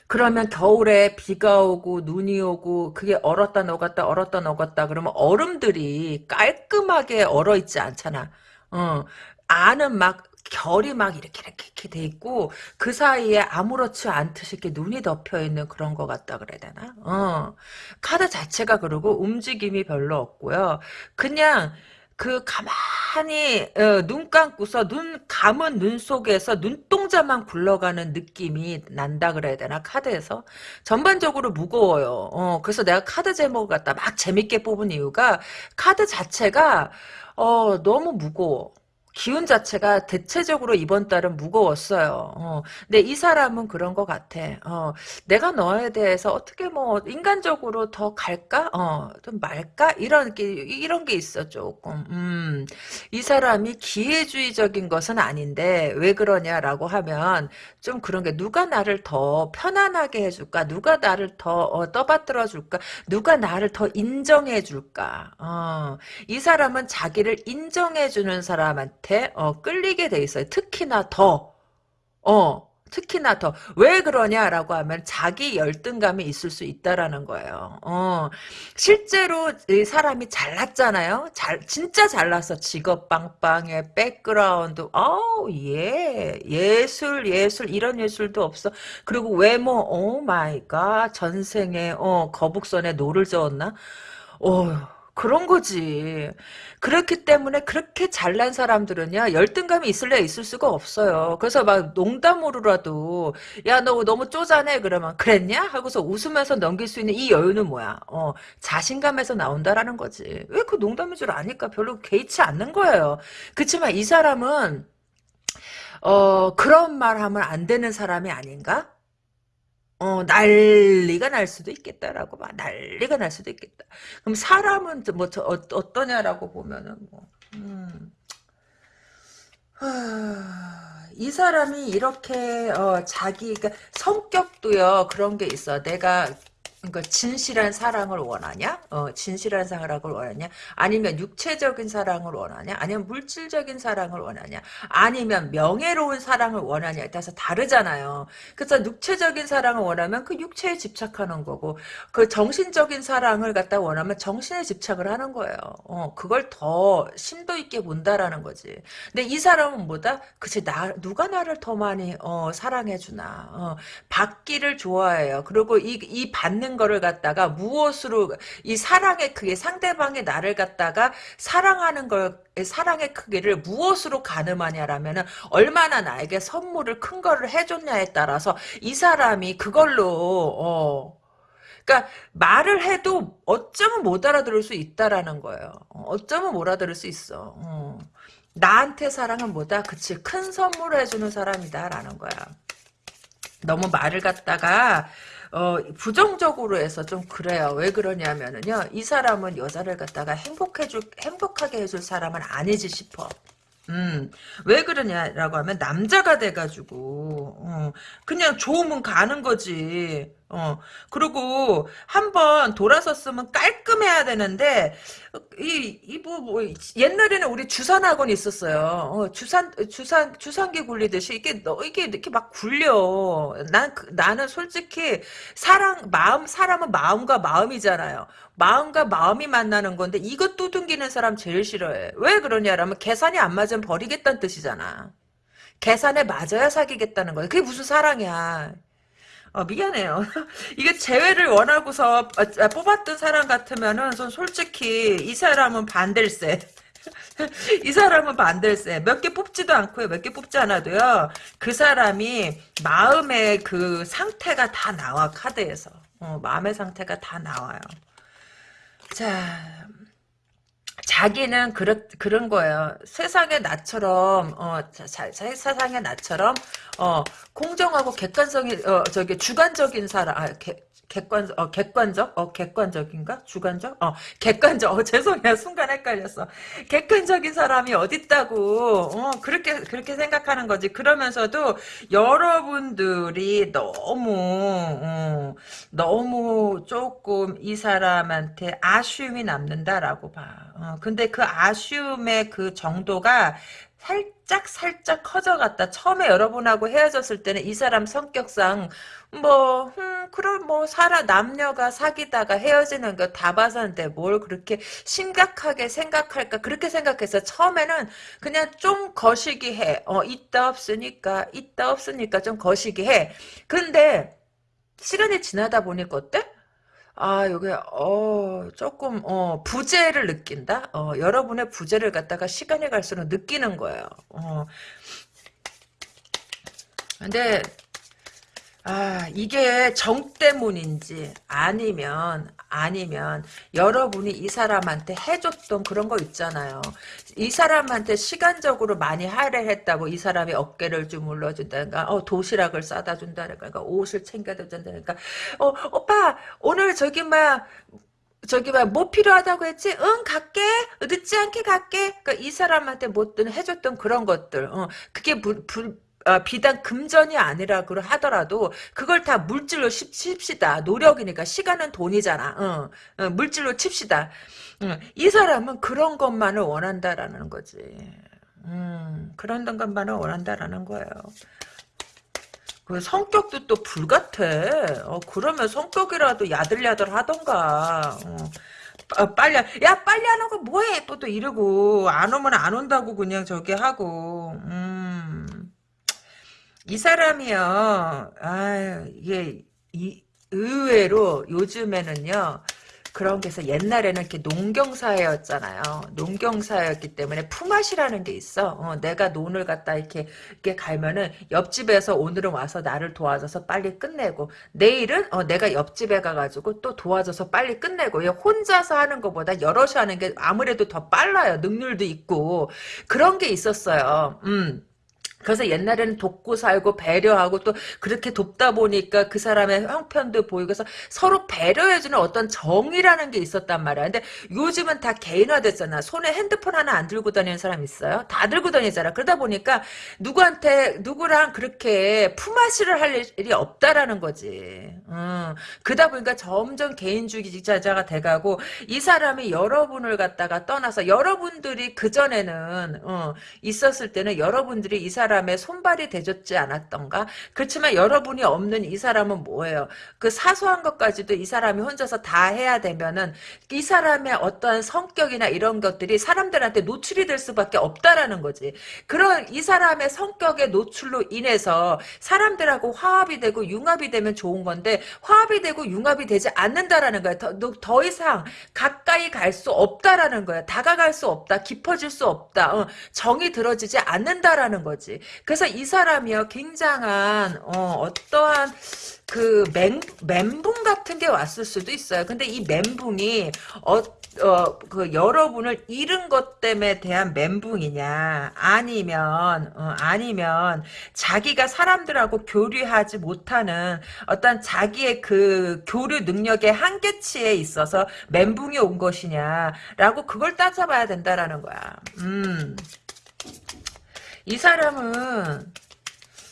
그러면 겨울에 비가 오고 눈이 오고 그게 얼었다 녹았다 얼었다 녹았다 그러면 얼음들이 깔끔하게 얼어 있지 않잖아. 어. 안은 막 결이 막 이렇게 이렇게, 이렇게 돼 있고 그 사이에 아무렇지 않듯이 이렇게 눈이 덮여 있는 그런 것 같다 그래야 되나? 어. 카드 자체가 그러고 움직임이 별로 없고요. 그냥 그 가만히 어, 눈 감고서 눈 감은 눈 속에서 눈동자만 굴러가는 느낌이 난다 그래야 되나 카드에서 전반적으로 무거워요. 어, 그래서 내가 카드 제목을 갖다 막 재밌게 뽑은 이유가 카드 자체가 어, 너무 무거워. 기운 자체가 대체적으로 이번 달은 무거웠어요. 어, 근데 이 사람은 그런 것 같아. 어, 내가 너에 대해서 어떻게 뭐 인간적으로 더 갈까? 어, 좀 말까? 이런 게 이런 게 있어 조금. 음, 이 사람이 기회주의적인 것은 아닌데 왜 그러냐라고 하면 좀 그런 게 누가 나를 더 편안하게 해줄까? 누가 나를 더 어, 떠받들어 줄까? 누가 나를 더 인정해 줄까? 어, 이 사람은 자기를 인정해 주는 사람한테 한테 어, 끌리게 돼 있어요. 특히나 더 어, 특히나 더. 왜 그러냐라고 하면 자기 열등감이 있을 수 있다라는 거예요. 어, 실제로 이 사람이 잘났잖아요. 잘, 진짜 잘났어. 직업 빵빵해, 백그라운드. 어우, 예. 예술, 예술, 이런 예술도 없어. 그리고 외모, oh my God. 전생에, 어, 거북선에 노를 저었나? 어, 그런 거지. 그렇기 때문에 그렇게 잘난 사람들은요, 열등감이 있을래 있을 수가 없어요. 그래서 막 농담으로라도, 야, 너 너무 쪼잔해. 그러면, 그랬냐? 하고서 웃으면서 넘길 수 있는 이 여유는 뭐야? 어, 자신감에서 나온다라는 거지. 왜 그 농담인 줄 아니까 별로 개의치 않는 거예요. 그치만 이 사람은, 어, 그런 말 하면 안 되는 사람이 아닌가? 어, 난리가 날 수도 있겠다라고 봐. 난리가 날 수도 있겠다. 그럼 사람은 뭐 저, 어, 어떠냐라고 보면은 뭐, 음, 하, 이 사람이 이렇게 어, 자기 그러니까 성격도요 그런 게 있어. 내가 그러니까 진실한 사랑을 원하냐? 어, 진실한 사랑을 원하냐? 아니면 육체적인 사랑을 원하냐? 아니면 물질적인 사랑을 원하냐? 아니면 명예로운 사랑을 원하냐에 따라서 다르잖아요. 그래서 육체적인 사랑을 원하면 그 육체에 집착하는 거고, 그 정신적인 사랑을 갖다 원하면 정신에 집착을 하는 거예요. 어, 그걸 더 심도 있게 본다라는 거지. 근데 이 사람은 뭐다? 그치, 나, 누가 나를 더 많이, 어, 사랑해 주나. 어, 받기를 좋아해요. 그리고 이, 이 받는 거를 갖다가 무엇으로 이 사랑의 크기 상대방의 나를 갖다가 사랑하는 걸 사랑의 크기를 무엇으로 가늠하냐라면은 얼마나 나에게 선물을 큰 거를 해줬냐에 따라서 이 사람이 그걸로 어 그러니까 말을 해도 어쩌면 못 알아들을 수 있다라는 거예요. 어, 어쩌면 못 알아들을 수 있어. 어. 나한테 사랑은 뭐다? 그치 큰 선물을 해주는 사람이다라는 거야. 너무 말을 갖다가 어, 부정적으로 해서 좀 그래요. 왜 그러냐면은요. 이 사람은 여자를 갖다가 행복해줄, 행복하게 해줄 사람은 아니지 싶어. 음, 왜 그러냐라고 하면 남자가 돼가지고 어, 그냥 좋으면 가는 거지. 어, 그리고 한번 돌아섰으면 깔끔해야 되는데 이 이 뭐 뭐, 옛날에는 우리 주산학원 있었어요. 어, 주산 주산 주산기 굴리듯이 이게 너 이게 이렇게 막 굴려. 난 그, 나는 솔직히 사랑 마음 사람은 마음과 마음이잖아요. 마음과 마음이 만나는 건데 이것 두둥기는 사람 제일 싫어해. 왜 그러냐라면 계산이 안 맞으면 버리겠다는 뜻이잖아. 계산에 맞아야 사귀겠다는 거야. 그게 무슨 사랑이야. 어, 미안해요. 이게 재회를 원하고서 어, 아, 뽑았던 사람 같으면은 솔직히 이 사람은 반댈세. 이 사람은 반댈세. 몇 개 뽑지도 않고요. 몇 개 뽑지 않아도요. 그 사람이 마음의 그 상태가 다 나와 카드에서. 어, 마음의 상태가 다 나와요. 자, 자기는 그렇, 그런 거예요. 세상의 나처럼, 어, 자, 자, 세상의 나처럼, 어, 공정하고 객관성이, 어, 저기, 주관적인 사람, 아, 개, 객관, 어, 객관적? 어, 객관적인가? 주관적? 어, 객관적. 어, 죄송해요. 순간 헷갈렸어. 객관적인 사람이 어딨다고, 어, 그렇게, 그렇게 생각하는 거지. 그러면서도 여러분들이 너무, 어, 너무 조금 이 사람한테 아쉬움이 남는다라고 봐. 어, 근데 그 아쉬움의 그 정도가 살짝 살짝 커져갔다. 처음에 여러분하고 헤어졌을 때는 이 사람 성격상 뭐 음, 그럼 뭐 살아 남녀가 사귀다가 헤어지는 거 다 봐서는데 뭘 그렇게 심각하게 생각할까 그렇게 생각해서 처음에는 그냥 좀 거시기 해. 어 있다 없으니까 있다 없으니까 좀 거시기 해. 근데 시간이 지나다 보니까 어때? 아, 요게, 어, 조금, 어, 부재를 느낀다? 어, 여러분의 부재를 갖다가 시간이 갈수록 느끼는 거예요. 어. 근데, 아, 이게 정 때문인지, 아니면, 아니면, 여러분이 이 사람한테 해줬던 그런 거 있잖아요. 이 사람한테 시간적으로 많이 할애했다고 이 사람이 어깨를 주물러준다든가, 어, 도시락을 싸다 준다든가, 그러니까 옷을 챙겨다 준다든가, 어, 오빠, 오늘 저기, 막, 저기 뭐 필요하다고 했지? 응 갈게 늦지 않게 갈게 그러니까 이 사람한테 뭐든 해줬던 그런 것들 어, 그게 불, 불, 어, 비단 금전이 아니라 그 하더라도 그걸 다 물질로 칩시다. 노력이니까 시간은 돈이잖아. 어, 어, 물질로 칩시다. 어, 이 사람은 그런 것만을 원한다라는 거지. 음, 그런 것만을 원한다라는 거예요. 그 성격도 또 불같아. 어, 그러면 성격이라도 야들야들 하던가. 어. 아, 빨리 야 빨리 안 오고 뭐해 또 또 이러고 안 오면 안 온다고 그냥 저기 하고 음. 이 사람이요 아 이게 이 의외로 요즘에는요 그런 게 있어. 옛날에는 이렇게 농경사회였잖아요. 농경사회였기 때문에 품앗이라는 게 있어. 어, 내가 논을 갖다 이렇게, 이렇게 갈면은 옆집에서 오늘은 와서 나를 도와줘서 빨리 끝내고 내일은 어, 내가 옆집에 가가지고 또 도와줘서 빨리 끝내고 혼자서 하는 것보다 여럿이 하는 게 아무래도 더 빨라요. 능률도 있고 그런 게 있었어요. 음. 그래서 옛날에는 돕고 살고 배려하고 또 그렇게 돕다 보니까 그 사람의 형편도 보이고 해서 서로 배려해주는 어떤 정이라는 게 있었단 말이야. 근데 요즘은 다 개인화됐잖아. 손에 핸드폰 하나 안 들고 다니는 사람 있어요? 다 들고 다니잖아. 그러다 보니까 누구한테 누구랑 그렇게 품앗이를 할 일이 없다라는 거지. 음, 그러다 보니까 점점 개인주의자가 돼가고 이 사람이 여러분을 갖다가 떠나서 여러분들이 그전에는 어, 있었을 때는 여러분들이 이 사람 사람의 손발이 되졌지 않았던가? 그렇지만 여러분이 없는 이 사람은 뭐예요? 그 사소한 것까지도 이 사람이 혼자서 다 해야 되면은 이 사람의 어떠한 성격이나 이런 것들이 사람들한테 노출이 될 수밖에 없다라는 거지. 그런 이 사람의 성격의 노출로 인해서 사람들하고 화합이 되고 융합이 되면 좋은 건데 화합이 되고 융합이 되지 않는다라는 거야. 더, 더 이상 가까이 갈 수 없다라는 거야. 다가갈 수 없다. 깊어질 수 없다. 어, 정이 들어지지 않는다라는 거지. 그래서 이 사람이요 굉장한 어, 떠한 그 멘, 멘붕 같은 게 왔을 수도 있어요. 근데 이 멘붕이 어, 어, 그 여러분을 잃은 것 때문에 대한 멘붕이냐 아니면 어, 아니면 자기가 사람들하고 교류하지 못하는 어떤 자기의 그 교류 능력의 한계치에 있어서 멘붕이 온 것이냐라고 그걸 따져봐야 된다라는 거야. 음. 이 사람은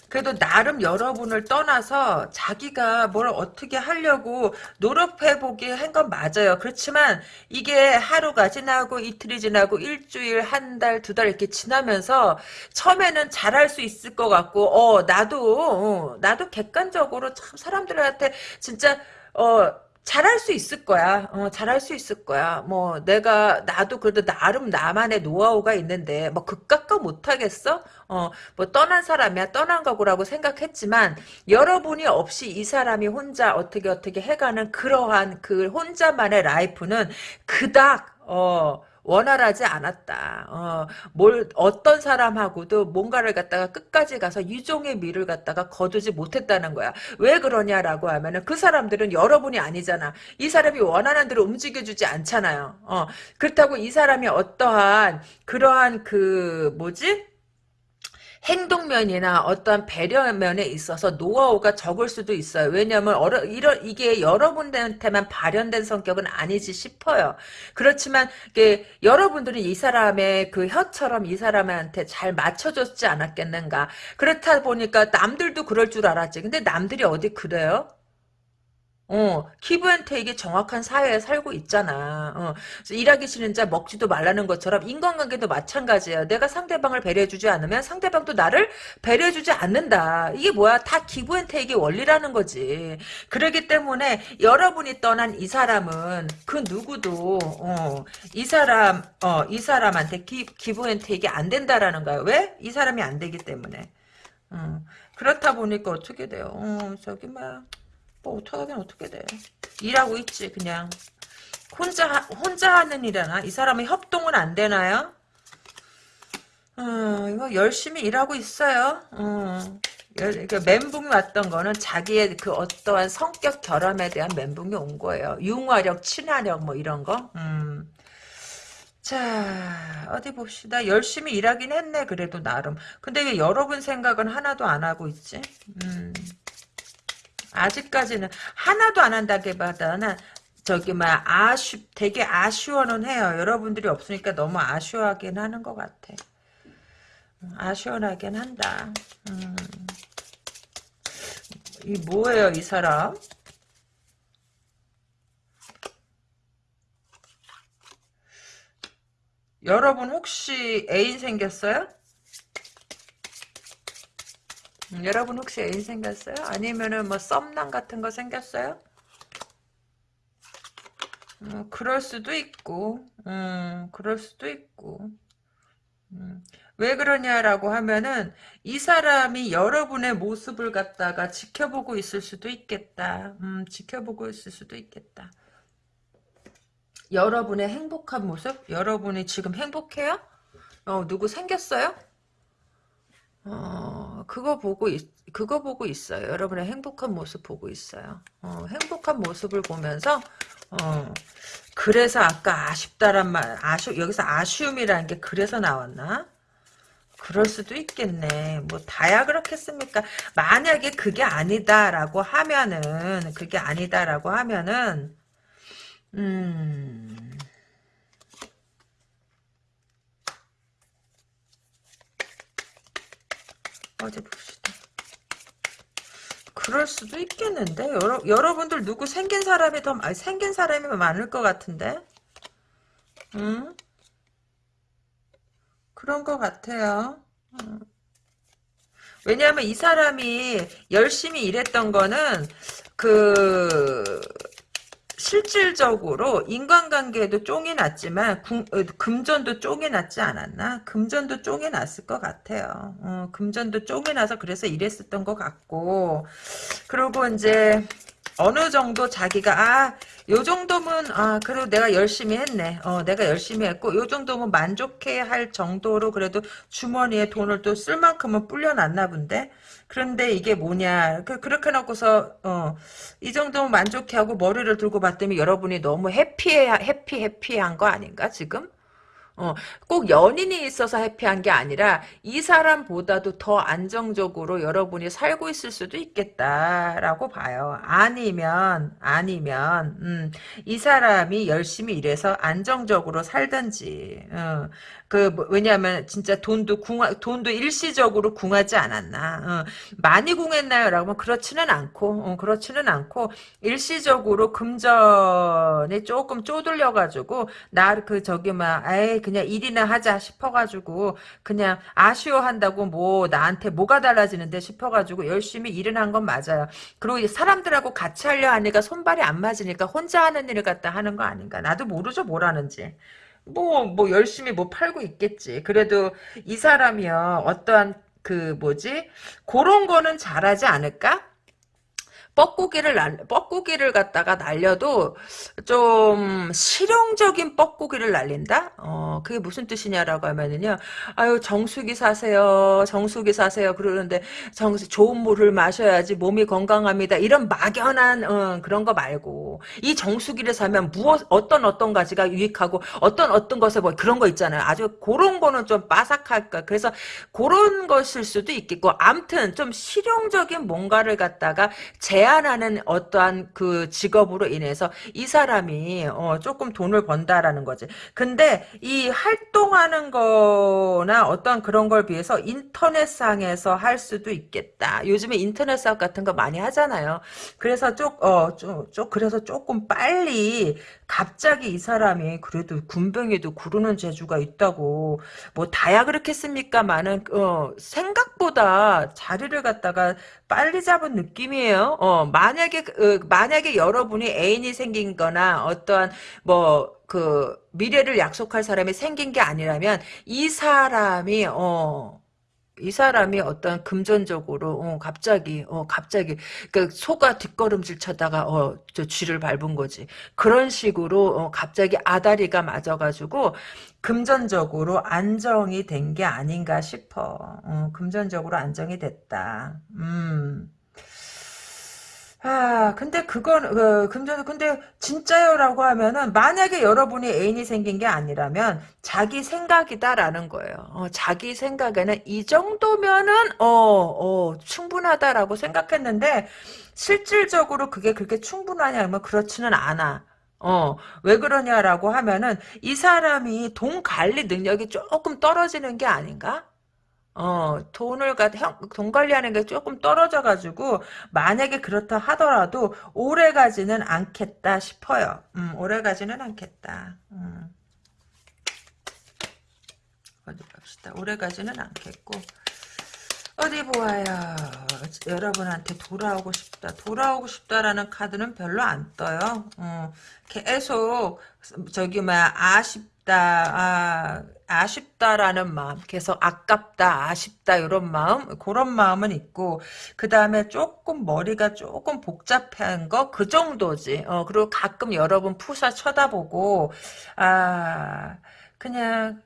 그래도 나름 여러분을 떠나서 자기가 뭘 어떻게 하려고 노력해보기 한 건 맞아요. 그렇지만 이게 하루가 지나고 이틀이 지나고 일주일, 한 달, 두 달 이렇게 지나면서 처음에는 잘할 수 있을 것 같고 어 나도 어, 나도 객관적으로 참 사람들한테 진짜 어 잘할 수 있을 거야. 어, 잘할 수 있을 거야. 뭐 내가 나도 그래도 나름 나만의 노하우가 있는데 뭐 극각과 못하겠어? 어, 뭐 떠난 사람이야 떠난 거고라고 생각했지만 여러분이 없이 이 사람이 혼자 어떻게 어떻게 해가는 그러한 그 혼자만의 라이프는 그닥 어. 원활하지 않았다. 어, 뭘 어떤 사람하고도 뭔가를 갖다가 끝까지 가서 유종의 미를 갖다가 거두지 못했다는 거야. 왜 그러냐라고 하면은 그 사람들은 여러분이 아니잖아. 이 사람이 원하는 대로 움직여주지 않잖아요. 어, 그렇다고 이 사람이 어떠한 그러한 그 뭐지? 행동면이나 어떤 배려면에 있어서 노하우가 적을 수도 있어요. 왜냐하면 어려, 이런 이게 여러분들한테만 발현된 성격은 아니지 싶어요. 그렇지만 이게 여러분들은 이 사람의 그 혀처럼 이 사람한테 잘 맞춰줬지 않았겠는가. 그렇다 보니까 남들도 그럴 줄 알았지. 근데 남들이 어디 그래요? 어, 기브앤테이크 정확한 사회에 살고 있잖아. 어, 일하기 싫은 자 먹지도 말라는 것처럼 인간관계도 마찬가지야. 내가 상대방을 배려해주지 않으면 상대방도 나를 배려해주지 않는다. 이게 뭐야? 다 기브앤테이크의 원리라는 거지. 그러기 때문에 여러분이 떠난 이 사람은 그 누구도 어, 이 사람 어, 이 사람한테 기, 기브앤테이크 안 된다라는 거야. 왜? 이 사람이 안 되기 때문에. 어, 그렇다 보니까 어떻게 돼요? 어, 저기 막. 뭐 어떡하긴 어떻게 돼. 일하고 있지 그냥. 혼자 혼자 하는 일이나 이 사람은 협동은 안 되나요? 어, 이거 열심히 일하고 있어요. 어. 그 멘붕이 왔던 거는 자기의 그 어떠한 성격 결함에 대한 멘붕이 온 거예요. 융화력, 친화력 뭐 이런 거. 음. 자 어디 봅시다. 열심히 일하긴 했네 그래도 나름. 근데 왜 여러분 생각은 하나도 안 하고 있지? 음. 아직까지는 하나도 안 한다기보다는 저기 막 아쉬 되게 아쉬워는 해요. 여러분들이 없으니까 너무 아쉬워하긴 하는 것 같아. 음, 아쉬워하긴 한다. 음. 이 뭐예요 이 사람? 여러분 혹시 애인 생겼어요? 음, 여러분 혹시 애인 생겼어요? 아니면은 뭐 썸남 같은 거 생겼어요? 음, 그럴 수도 있고, 음, 그럴 수도 있고. 음, 왜 그러냐라고 하면은 이 사람이 여러분의 모습을 갖다가 지켜보고 있을 수도 있겠다. 음, 지켜보고 있을 수도 있겠다. 여러분의 행복한 모습? 여러분이 지금 행복해요? 어, 누구 생겼어요? 어, 그거 보고, 있, 그거 보고 있어요. 여러분의 행복한 모습 보고 있어요. 어, 행복한 모습을 보면서, 어, 그래서 아까 아쉽다란 말, 아쉬, 여기서 아쉬움이라는 게 그래서 나왔나? 그럴 수도 있겠네. 뭐, 다야 그렇겠습니까? 만약에 그게 아니다라고 하면은, 그게 아니다라고 하면은, 음, 어디 봅시다. 그럴 수도 있겠는데 여러, 여러분들 누구 생긴 사람이 더 아니, 생긴 사람이 많을 것 같은데 응? 그런 것 같아요 응. 왜냐하면 이 사람이 열심히 일했던 거는 그 실질적으로 인간관계에도 쫑이 났지만 금, 어, 금전도 쫑이 났지 않았나? 금전도 쫑이 났을 것 같아요. 어, 금전도 쫑이 나서 그래서 일했었던 것 같고 그리고 이제 어느 정도 자기가 아, 요 정도면 아, 그래도 내가 열심히 했네. 어, 내가 열심히 했고 요 정도면 만족해 할 정도로 그래도 주머니에 돈을 또 쓸 만큼은 불려놨나 본데. 그런데 이게 뭐냐. 그, 그렇게 놓고서, 어, 이 정도면 만족해 하고 머리를 들고 봤더니 여러분이 너무 해피해, 해피, 해피한 거 아닌가, 지금? 어, 꼭 연인이 있어서 해피한 게 아니라 이 사람보다도 더 안정적으로 여러분이 살고 있을 수도 있겠다라고 봐요. 아니면 아니면 음, 이 사람이 열심히 일해서 안정적으로 살든지 어, 그 뭐, 왜냐하면 진짜 돈도 궁하, 돈도 일시적으로 궁하지 않았나 어, 많이 궁했나요? 라고 하면 그렇지는 않고 어, 그렇지는 않고 일시적으로 금전에 조금 쪼들려 가지고 나 그 저기 막 에이 그냥 일이나 하자 싶어 가지고 그냥 아쉬워한다고 뭐 나한테 뭐가 달라지는데 싶어 가지고 열심히 일은 한 건 맞아요. 그리고 사람들하고 같이 하려 하니까 손발이 안 맞으니까 혼자 하는 일을 갖다 하는 거 아닌가. 나도 모르죠 뭘 하는지. 뭐, 뭐, 열심히 뭐 팔고 있겠지. 그래도 이 사람이요, 어떠한, 그, 뭐지? 그런 거는 잘하지 않을까? 뻐꾸기를 날, 뻐꾸기를 갖다가 날려도 좀 실용적인 뻐꾸기를 날린다? 어, 그게 무슨 뜻이냐라고 하면은요, 아유, 정수기 사세요. 정수기 사세요. 그러는데, 정수, 좋은 물을 마셔야지 몸이 건강합니다. 이런 막연한, 어, 그런 거 말고, 이 정수기를 사면 무엇, 어떤 어떤 가지가 유익하고, 어떤 어떤 것에 뭐 그런 거 있잖아요. 아주 그런 거는 좀 빠삭할까. 그래서 그런 것일 수도 있겠고, 암튼 좀 실용적인 뭔가를 갖다가 제 제한하는 어떠한 그 직업으로 인해서 이 사람이 어 조금 돈을 번다라는 거지. 근데 이 활동하는 거나 어떤 그런 걸 비해서 인터넷상에서 할 수도 있겠다. 요즘에 인터넷상 같은 거 많이 하잖아요. 그래서 쪽어좀 그래서 조금 빨리 갑자기 이 사람이 그래도 군뱅이도 구르는 재주가 있다고 뭐 다야 그렇겠습니까? 많은 어 생각보다 자리를 갖다가 빨리 잡은 느낌이에요. 어, 만약에, 그, 만약에 여러분이 애인이 생긴 거나 어떠한, 뭐, 그, 미래를 약속할 사람이 생긴 게 아니라면, 이 사람이, 어, 이 사람이 어떤 금전적으로 어, 갑자기 어 갑자기 그 소가 뒷걸음질 쳐다가 어 저 쥐를 밟은 거지. 그런 식으로 어, 갑자기 아다리가 맞아가지고 금전적으로 안정이 된 게 아닌가 싶어. 어, 금전적으로 안정이 됐다. 음 아, 근데 그건, 그, 금전, 근데 진짜요라고 하면은, 만약에 여러분이 애인이 생긴 게 아니라면, 자기 생각이다라는 거예요. 어, 자기 생각에는 이 정도면은, 어, 어, 충분하다라고 생각했는데, 실질적으로 그게 그렇게 충분하냐면 그렇지는 않아. 어, 왜 그러냐라고 하면은, 이 사람이 돈 관리 능력이 조금 떨어지는 게 아닌가? 어, 돈을, 가, 형, 돈 관리하는 게 조금 떨어져가지고, 만약에 그렇다 하더라도, 오래 가지는 않겠다 싶어요. 음, 오래 가지는 않겠다. 음. 어디 봅시다. 오래 가지는 않겠고. 어디 보아요. 여러분한테 돌아오고 싶다. 돌아오고 싶다라는 카드는 별로 안 떠요. 어, 계속 저기 뭐야 아쉽다. 아, 아쉽다라는 마음, 계속 아깝다, 아쉽다 이런 마음, 그런 마음은 있고 그 다음에 조금 머리가 조금 복잡한 거 그 정도지. 어, 그리고 가끔 여러분 푸사 쳐다보고 아 그냥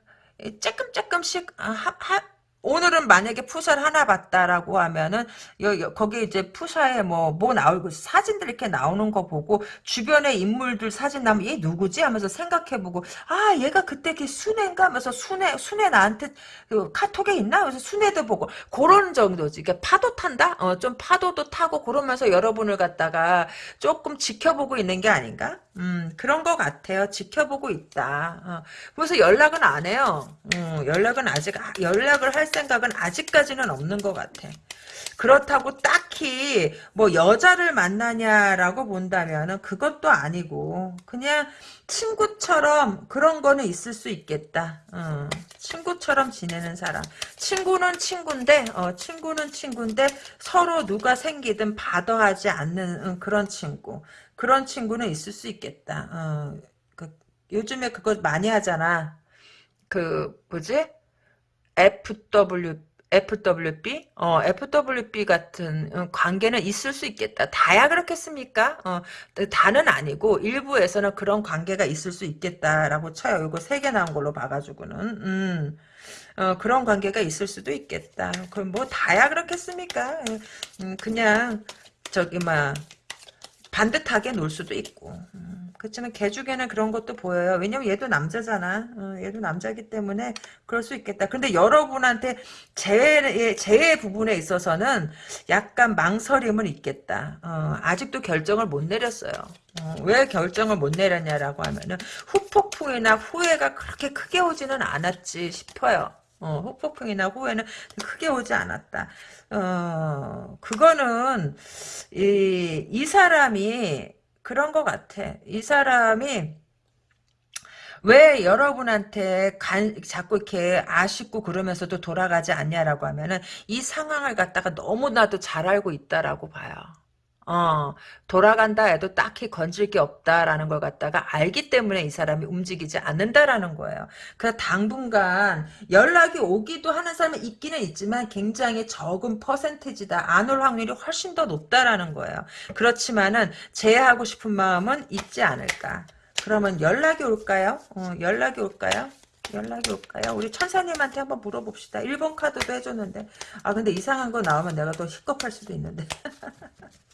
조금 조금씩 아, 하, 하, 오늘은 만약에 푸사를 하나 봤다라고 하면은 여, 여, 거기 이제 푸사에 뭐 뭐 나오고 사진들 이렇게 나오는 거 보고 주변에 인물들 사진 나면 얘 누구지? 하면서 생각해보고 아 얘가 그때 걔 순애인가? 하면서 순애 순애 나한테 그 카톡에 있나? 하면서 순애도 보고 그런 정도지. 그러니까 파도 탄다? 어 좀 파도도 타고 그러면서 여러분을 갖다가 조금 지켜보고 있는 게 아닌가 음 그런 거 같아요 지켜보고 있다 어. 그래서 연락은 안 해요 음, 연락은 아직 연락을 할 생각은 아직까지는 없는 것 같아. 그렇다고 딱히 뭐 여자를 만나냐라고 본다면은 그것도 아니고 그냥 친구처럼 그런 거는 있을 수 있겠다. 어, 친구처럼 지내는 사람. 친구는 친구인데 어, 친구는 친구인데 서로 누가 생기든 바더하지 않는 어, 그런 친구. 그런 친구는 있을 수 있겠다. 어, 그, 요즘에 그거 많이 하잖아. 그 뭐지? FW FWB? 어, FWB 같은 어, 관계는 있을 수 있겠다. 다야 그렇겠습니까? 어, 다는 아니고 일부에서는 그런 관계가 있을 수 있겠다라고 쳐요. 이거 세 개 나온 걸로 봐가지고는. 음. 어, 그런 관계가 있을 수도 있겠다. 그럼 뭐 다야 그렇겠습니까? 음, 그냥 저기 막 반듯하게 놀 수도 있고. 음. 그렇지만 개죽에는 그런 것도 보여요. 왜냐면 얘도 남자잖아. 어, 얘도 남자기 때문에 그럴 수 있겠다. 근데 여러분한테 재해, 재해 부분에 있어서는 약간 망설임은 있겠다. 어, 아직도 결정을 못 내렸어요. 어, 왜 결정을 못 내렸냐라고 하면은 후폭풍이나 후회가 그렇게 크게 오지는 않았지 싶어요. 어, 후폭풍이나 후회는 크게 오지 않았다. 어, 그거는, 이, 이 사람이 그런 것 같아. 이 사람이 왜 여러분한테 간, 자꾸 이렇게 아쉽고 그러면서도 돌아가지 않냐라고 하면은 이 상황을 갖다가 너무나도 잘 알고 있다라고 봐요. 어, 돌아간다 해도 딱히 건질 게 없다라는 걸 갖다가 알기 때문에 이 사람이 움직이지 않는다라는 거예요. 그래서 당분간 연락이 오기도 하는 사람이 있기는 있지만 굉장히 적은 퍼센테지다. 안 올 확률이 훨씬 더 높다라는 거예요. 그렇지만은 제하고 싶은 마음은 있지 않을까. 그러면 연락이 올까요? 어, 연락이 올까요? 연락이 올까요? 우리 천사님한테 한번 물어봅시다. 1번 카드도 해줬는데. 아, 근데 이상한 거 나오면 내가 더 힙겁할 수도 있는데.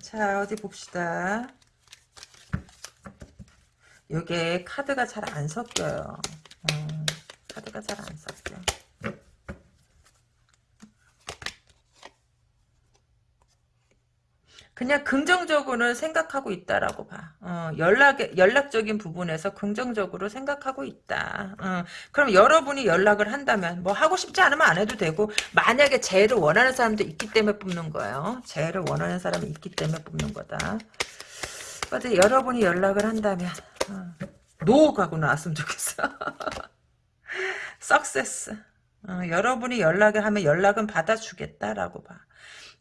자 어디 봅시다. 요게 카드가 잘 안 섞여요. 음, 카드가 잘 안 섞여 그냥 긍정적으로는 생각하고 있다라고 봐. 어, 연락 연락적인 부분에서 긍정적으로 생각하고 있다. 어, 그럼 여러분이 연락을 한다면 뭐 하고 싶지 않으면 안 해도 되고 만약에 재해를 원하는 사람도 있기 때문에 뽑는 거예요. 재해를 원하는 사람이 있기 때문에 뽑는 거다. 어디 여러분이 연락을 한다면 어, 노 가고 나왔으면 좋겠어. 석세스. 어, 여러분이 연락을 하면 연락은 받아주겠다라고 봐.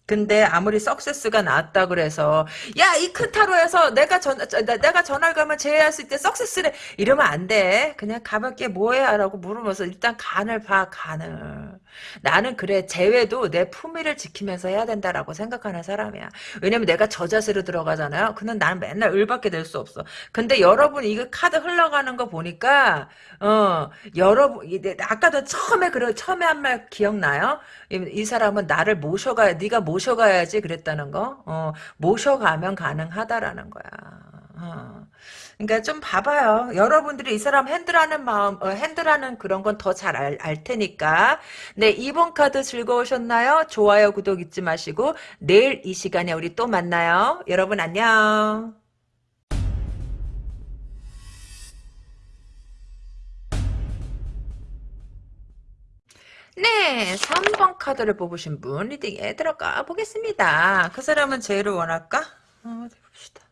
근데 아무리 석세스가 나왔다 그래서 야 이 큰 타로에서 내가 전 내가 전화를 가면 제외했을 때 석세스래 이러면 안 돼. 그냥 가볍게 뭐해라고 물으면서 일단 간을 봐 간을. 나는 그래 재회도 내 품위를 지키면서 해야 된다라고 생각하는 사람이야. 왜냐면 내가 저 자세로 들어가잖아요. 그는 나는 맨날 을밖에 될 수 없어. 근데 여러분 이거 카드 흘러가는 거 보니까 어 여러분 아까도 처음에 그래 처음에 한 말 기억나요? 이, 이 사람은 나를 모셔가야 네가 모셔가야지 그랬다는 거. 어 모셔가면 가능하다라는 거야. 어. 그러니까 좀 봐봐요. 여러분들이 이 사람 핸들하는 마음, 어, 핸들하는 그런 건 더잘알 테니까. 네, 이번 카드 즐거우셨나요? 좋아요, 구독 잊지 마시고 내일 이 시간에 우리 또 만나요. 여러분 안녕. 네, 3번 카드를 뽑으신 분 리딩에 들어가 보겠습니다. 그 사람은 제를 원할까? 어, 어디 봅시다.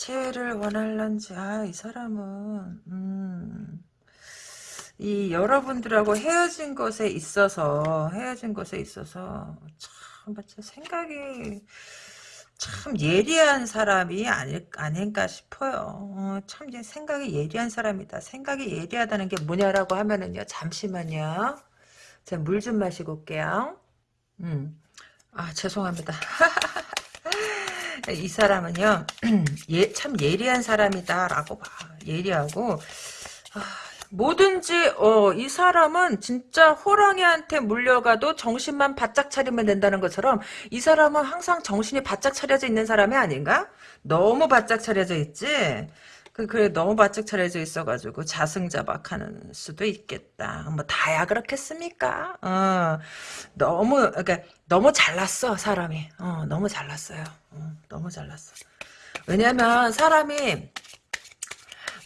재회를 원할런지 아 이 사람은 음, 이 여러분들하고 헤어진 것에 있어서 헤어진 것에 있어서 참 생각이 참 예리한 사람이 아닐, 아닌가 싶어요. 어, 참 생각이 예리한 사람이다. 생각이 예리하다는 게 뭐냐라고 하면은요. 잠시만요. 제가 물 좀 마시고 올게요. 음. 아 죄송합니다. 이 사람은요. 예, 참 예리한 사람이다라고 봐. 예리하고 아, 뭐든지 어, 이 사람은 진짜 호랑이한테 물려가도 정신만 바짝 차리면 된다는 것처럼 이 사람은 항상 정신이 바짝 차려져 있는 사람이 아닌가? 너무 바짝 차려져 있지? 그, 그래, 너무 바짝 차려져 있어가지고 자승자박하는 수도 있겠다. 뭐, 다야 그렇겠습니까? 어, 너무, 그러니까, 너무 잘났어, 사람이. 어, 너무 잘났어요. 어, 너무 잘났어. 왜냐면, 사람이,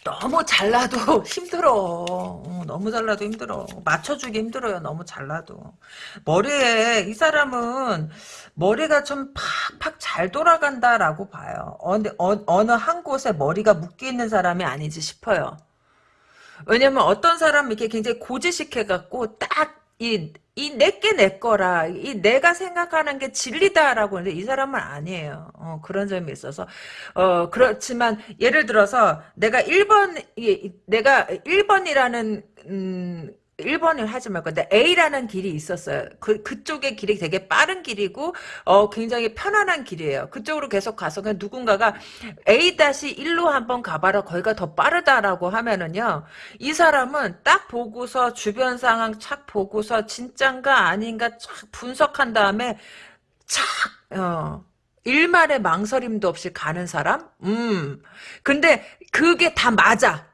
너무 잘라도 힘들어. 어, 너무 잘라도 힘들어. 맞춰주기 힘들어요. 너무 잘라도. 머리에 이 사람은 머리가 좀 팍팍 잘 돌아간다라고 봐요. 어느, 어, 느한 곳에 머리가 묶여 있는 사람이 아니지 싶어요. 왜냐면 어떤 사람은 이렇게 굉장히 고지식해갖고 딱 이 이 내게 내 거라 이 내가 생각하는 게 진리다라고 하는데 이 사람은 아니에요. 어, 그런 점이 있어서 어 그렇지만 예를 들어서 내가 1번 내가 1번이라는 음 1번을 하지 말고 근데 A라는 길이 있었어요. 그 그쪽의 길이 되게 빠른 길이고 어 굉장히 편안한 길이에요. 그쪽으로 계속 가서 그냥 누군가가 A-1로 한번 가봐라. 거기가 더 빠르다라고 하면은요. 이 사람은 딱 보고서 주변 상황 착 보고서 진짠가 아닌가 착 분석한 다음에 착 어. 일말의 망설임도 없이 가는 사람? 음. 근데 그게 다 맞아.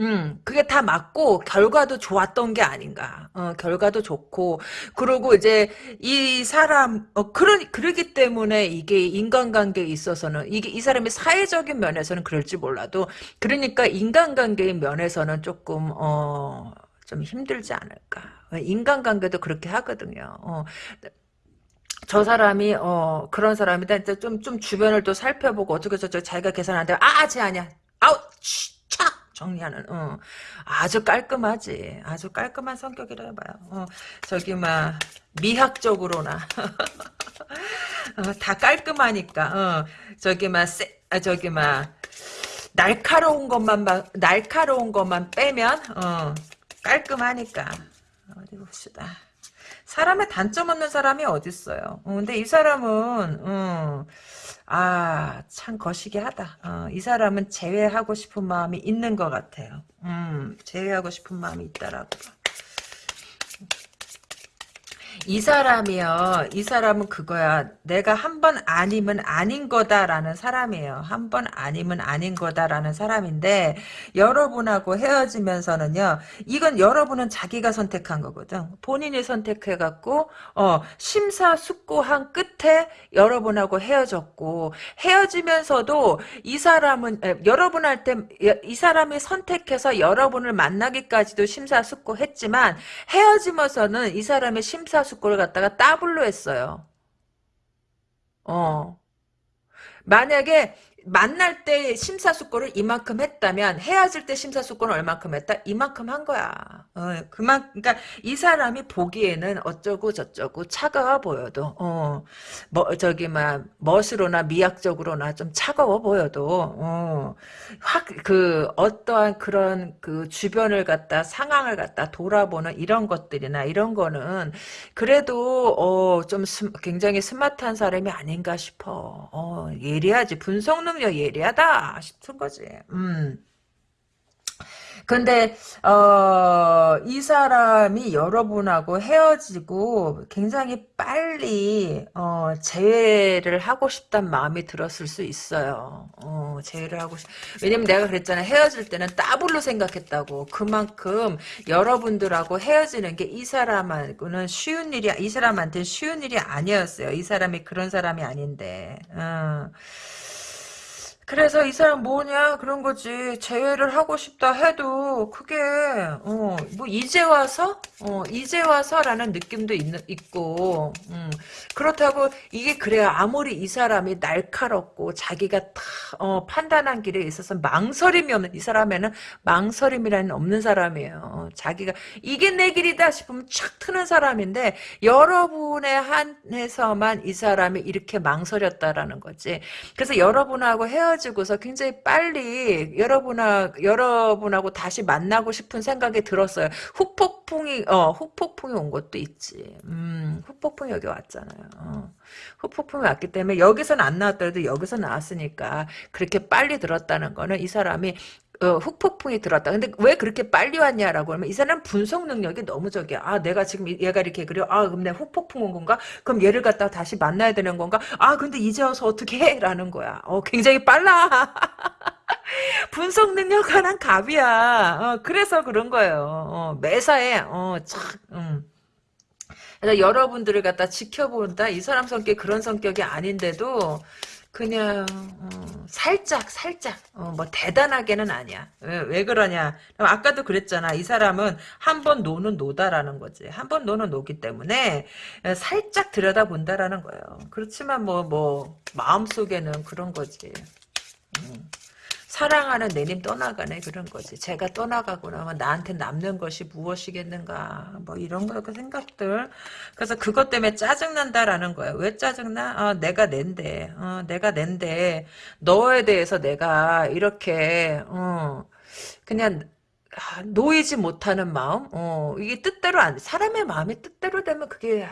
음, 그게 다 맞고 결과도 좋았던 게 아닌가. 어, 결과도 좋고 그리고 이제 이 사람 어 그러 그러기 때문에 이게 인간관계에 있어서는 이게 이 사람이 사회적인 면에서는 그럴지 몰라도 그러니까 인간관계의 면에서는 조금 어 좀 힘들지 않을까. 인간관계도 그렇게 하거든요. 어. 저 사람이 어 그런 사람이다. 좀좀 좀 주변을 또 살펴보고 어떻게 저저 자기가 계산하는데 아쟤 아니야. 아우 정리하는 어. 아주 깔끔하지 아주 깔끔한 성격이라 해봐요 어. 저기 막 미학적으로나 어, 다 깔끔하니까 어. 저기 막 세, 아, 저기 막 날카로운 것만 날카로운 것만 빼면 어. 깔끔하니까 어디 봅시다 사람의 단점 없는 사람이 어딨어요 어, 근데 이 사람은 어, 아, 참 거시기 하다. 어, 이 사람은 제외하고 싶은 마음이 있는 것 같아요. 음, 제외하고 싶은 마음이 있다라고. 이 사람이요. 이 사람은 그거야. 내가 한 번 아니면 아닌 거다라는 사람이에요. 한 번 아니면 아닌 거다라는 사람인데 여러분하고 헤어지면서는요. 이건 여러분은 자기가 선택한 거거든. 본인이 선택해갖고 어, 심사숙고한 끝에 여러분하고 헤어졌고 헤어지면서도 이 사람은 에, 여러분한테 이 사람이 선택해서 여러분을 만나기까지도 심사숙고했지만 헤어지면서는 이 사람의 심사숙고 숙고를 갖다가 더블로 했어요. 어. 만약에 만날 때 심사숙고를 이만큼 했다면 헤어질 때 심사숙고는 얼만큼 했다? 이만큼 한 거야. 어, 그만 그러니까 이 사람이 보기에는 어쩌고 저쩌고 차가워 보여도 어, 뭐 저기 막 멋으로나 미학적으로나 좀 차가워 보여도 어, 확 그 어떠한 그런 그 주변을 갖다 상황을 갖다 돌아보는 이런 것들이나 이런 거는 그래도 어, 좀 스, 굉장히 스마트한 사람이 아닌가 싶어. 어, 예리하지 분석 능력 예리하다 싶은 거지. 음. 근데 어, 이 사람이 여러분하고 헤어지고 굉장히 빨리 어, 재회를 하고 싶단 마음이 들었을 수 있어요. 어, 재회를 하고 싶. 왜냐면 내가 그랬잖아. 헤어질 때는 따블로 생각했다고. 그만큼 여러분들하고 헤어지는 게 이 사람하고는 쉬운 일이 이 사람한테는 쉬운 일이 아니었어요. 이 사람이 그런 사람이 아닌데. 어. 그래서 이 사람 뭐냐? 그런 거지. 재회를 하고 싶다 해도 그게 어, 뭐 이제 와서? 어, 이제 와서라는 느낌도 있, 있고 음, 그렇다고 이게 그래야 아무리 이 사람이 날카롭고 자기가 다 어, 판단한 길에 있어서 망설임이 없는 이 사람에는 망설임이라는 없는 사람이에요. 자기가 이게 내 길이다 싶으면 착 트는 사람인데 여러분의 한해서만 이 사람이 이렇게 망설였다라는 거지. 그래서 여러분하고 헤어 지고서 굉장히 빨리 여러분하, 여러분하고 다시 만나고 싶은 생각이 들었어요. 후폭풍이, 어, 후폭풍이 온 것도 있지. 음, 후폭풍이 여기 왔잖아요. 어. 후폭풍이 왔기 때문에 여기서는 안 나왔더라도 여기서 나왔으니까 그렇게 빨리 들었다는 거는 이 사람이 어, 훅폭풍이 들었다. 근데 왜 그렇게 빨리 왔냐라고 하면 이 사람 분석 능력이 너무 적이야. 아, 내가 지금 얘가 이렇게 그려. 아, 그럼 내가 훅폭풍 온 건가? 그럼 얘를 갖다가 다시 만나야 되는 건가? 아, 근데 이제 와서 어떻게 해? 라는 거야. 어, 굉장히 빨라. 분석 능력 하나는 갑이야. 어, 그래서 그런 거예요. 어, 매사에, 어, 참, 음. 그래서 여러분들을 갖다 지켜본다. 이 사람 성격 그런 성격이 아닌데도 그냥 어, 살짝 살짝 어, 뭐 대단하게는 아니야. 왜, 왜 그러냐? 아까도 그랬잖아. 이 사람은 한 번 노는 노다라는 거지. 한 번 노는 노기 때문에 살짝 들여다본다라는 거예요. 그렇지만 뭐뭐 뭐, 마음속에는 그런 거지. 음. 사랑하는 내님 떠나가네 그런 거지. 제가 떠나가고 나면 나한테 남는 것이 무엇이겠는가 뭐 이런 거 생각들. 그래서 그것 때문에 짜증난다라는 거야. 왜 짜증나? 어, 내가 낸데. 어, 내가 낸데 너에 대해서 내가 이렇게 어, 그냥 아, 놓이지 못하는 마음, 어, 이게 뜻대로 안, 사람의 마음이 뜻대로 되면 그게,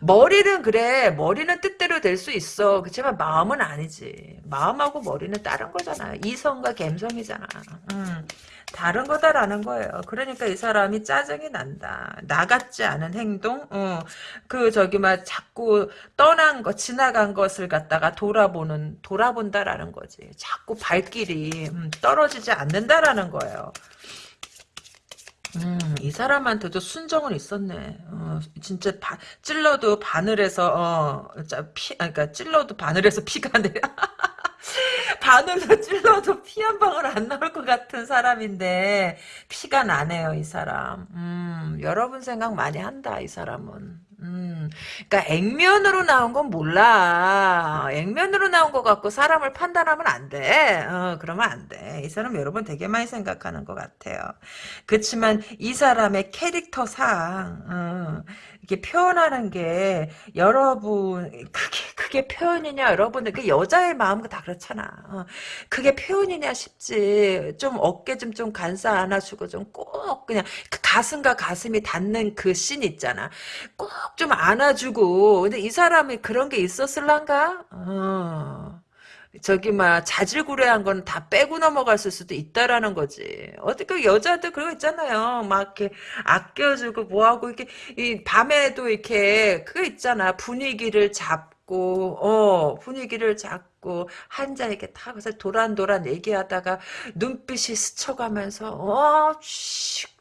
머리는 그래, 머리는 뜻대로 될 수 있어. 그렇지만 마음은 아니지. 마음하고 머리는 다른 거잖아. 이성과 감성이잖아. 음, 다른 거다라는 거예요. 그러니까 이 사람이 짜증이 난다. 나같지 않은 행동, 어, 그, 저기, 막, 자꾸 떠난 거, 지나간 것을 갖다가 돌아보는, 돌아본다라는 거지. 자꾸 발길이, 음, 떨어지지 않는다라는 거예요. 음, 이 사람한테도 순정은 있었네. 어, 진짜 바, 찔러도 바늘에서 어, 피, 아, 그러니까 찔러도 바늘에서 피가 내. 바늘로 찔러도 피 한 방울 안 나올 것 같은 사람인데 피가 나네요, 이 사람. 음, 여러분 생각 많이 한다, 이 사람은. 음, 그러니까 액면으로 나온 건 몰라. 액면으로 나온 것 같고 사람을 판단하면 안 돼. 어, 그러면 안 돼. 이 사람 여러분 되게 많이 생각하는 것 같아요. 그렇지만 이 사람의 캐릭터상 어, 이렇게 표현하는 게 여러분 그게 그게 표현이냐 여러분들 그 여자의 마음은 다 그렇잖아. 어, 그게 표현이냐 싶지. 좀 어깨 좀 좀 간사 안아주고 좀 꼭 그냥 그 가슴과 가슴이 닿는 그 씬 있잖아. 꼭 좀 안아주고 근데 이 사람이 그런 게 있었을란가? 어. 저기 막 자질구레한 건 다 빼고 넘어갔을 수도 있다라는 거지. 어떻게 그 여자들 그런 거 있잖아요. 막 이렇게 아껴주고 뭐하고 이렇게 이 밤에도 이렇게 그거 있잖아. 분위기를 잡고 어 분위기를 잡고 한자 이렇게 타고서 도란도란 얘기하다가 눈빛이 스쳐가면서 어 씩.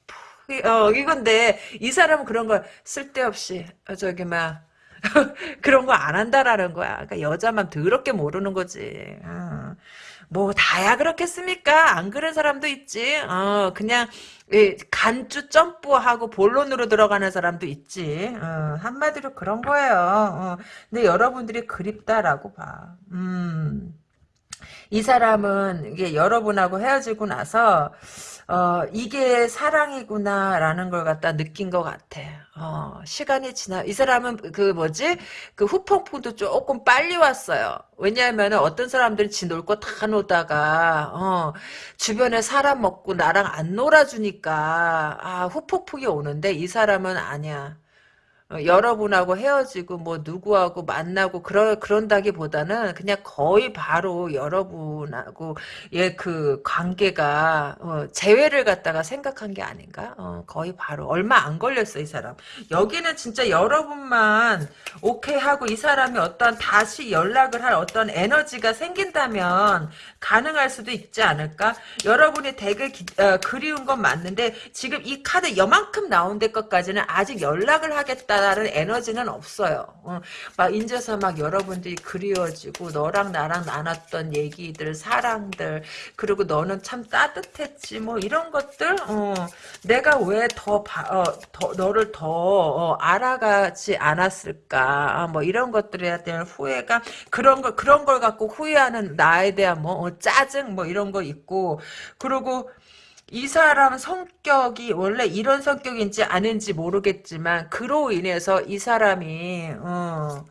어 이건데 이 사람은 그런 걸 쓸데없이 어, 저기 막 그런 거 안 한다라는 거야. 그러니까 여자만 더럽게 모르는 거지. 어. 뭐 다야 그렇겠습니까? 안 그런 사람도 있지. 어, 그냥 간주 점프하고 본론으로 들어가는 사람도 있지. 어, 한마디로 그런 거예요. 어, 근데 여러분들이 그립다라고 봐. 음. 이 사람은 이게 여러분하고 헤어지고 나서 어, 이게 사랑이구나라는 걸 갖다 느낀 것 같아. 어, 시간이 지나, 이 사람은 그 뭐지? 그 후폭풍도 조금 빨리 왔어요. 왜냐하면 어떤 사람들이 지놀 거 다 놀다가, 어, 주변에 사람 먹고 나랑 안 놀아주니까, 아, 후폭풍이 오는데 이 사람은 아니야. 어, 여러분하고 헤어지고 뭐 누구하고 만나고 그러, 그런다기보다는 그냥 거의 바로 여러분하고 예 그 관계가 어, 재회를 갖다가 생각한 게 아닌가? 어, 거의 바로 얼마 안 걸렸어 이 사람. 여기는 진짜 여러분만 오케이 하고 이 사람이 어떤 다시 연락을 할 어떤 에너지가 생긴다면 가능할 수도 있지 않을까? 여러분이 되게 기, 어, 그리운 건 맞는데 지금 이 카드 여만큼 나온 데 것까지는 아직 연락을 하겠다 나는 에너지는 없어요. 어, 막 인제서 막 여러분들이 그리워지고 너랑 나랑 나눴던 얘기들, 사랑들 그리고 너는 참 따뜻했지 뭐 이런 것들 어, 내가 왜더 어, 더, 너를 더 어, 알아가지 않았을까 아, 뭐 이런 것들에 대한 후회가 그런 걸 그런 걸 갖고 후회하는 나에 대한 뭐 어, 짜증 뭐 이런 거 있고 그리고 이 사람 성격이 원래 이런 성격인지 아닌지 모르겠지만 그로 인해서 이 사람이 어,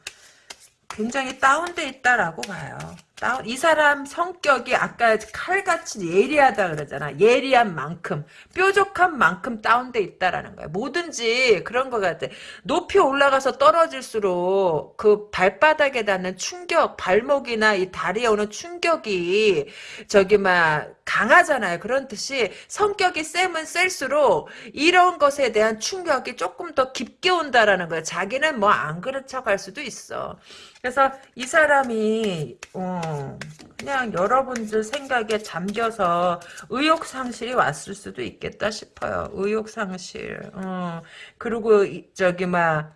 굉장히 다운돼 있다라고 봐요. 다운, 이 사람 성격이 아까 칼같이 예리하다 그러잖아. 예리한 만큼, 뾰족한 만큼 다운돼 있다라는 거야. 뭐든지 그런 것 같아. 높이 올라가서 떨어질수록 그 발바닥에 닿는 충격, 발목이나 이 다리에 오는 충격이 저기 막 강하잖아요. 그런 듯이 성격이 세면 셀수록 이런 것에 대한 충격이 조금 더 깊게 온다라는 거야. 자기는 뭐 안 그런 척할 수도 있어. 그래서 이 사람이 어, 그냥 여러분들 생각에 잠겨서 의욕 상실이 왔을 수도 있겠다 싶어요. 의욕 상실. 어, 그리고 저기 막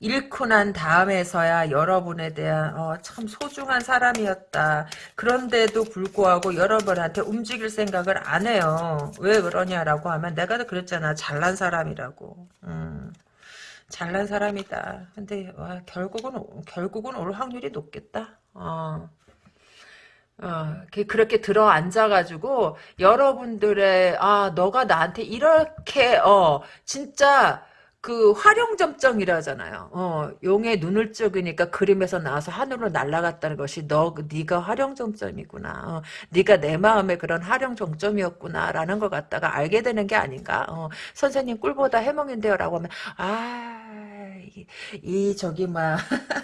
잃고 난 다음에서야 여러분에 대한 어, 참 소중한 사람이었다. 그런데도 불구하고 여러분한테 움직일 생각을 안 해요. 왜 그러냐라고 하면 내가 그랬잖아. 잘난 사람이라고. 음. 잘난 사람이다. 근데 와, 결국은 결국은 올 확률이 높겠다. 어. 어, 그렇게 들어 앉아가지고, 여러분들의, 아, 너가 나한테 이렇게, 어, 진짜, 그 활용점정이라잖아요. 어, 용의 눈을 쪽이니까 그림에서 나와서 하늘로 날아갔다는 것이 너 네가 활용점점이구나. 어, 네가 내 마음의 그런 활용점점이었구나라는 걸 갖다가 알게 되는 게 아닌가. 어, 선생님 꿀보다 해몽인데요라고 하면 아, 이, 이 저기 막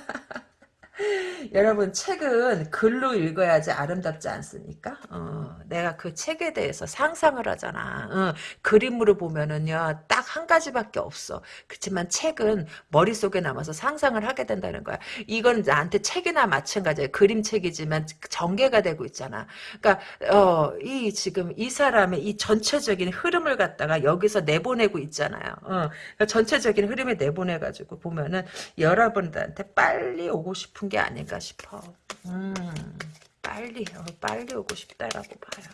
여러분 책은 글로 읽어야지 아름답지 않습니까? 어, 내가 그 책에 대해서 상상을 하잖아. 어, 그림으로 보면은요 딱 한 가지밖에 없어. 그렇지만 책은 머릿속에 남아서 상상을 하게 된다는 거야. 이건 나한테 책이나 마찬가지야. 그림책이지만 전개가 되고 있잖아. 그러니까 어, 이 지금 이 사람의 이 전체적인 흐름을 갖다가 여기서 내보내고 있잖아요. 어, 그러니까 전체적인 흐름에 내보내가지고 보면은 여러분들한테 빨리 오고 싶은 게 아 닐까 싶어. 음, 빨리, 어, 빨리 오고 싶다라고 봐요.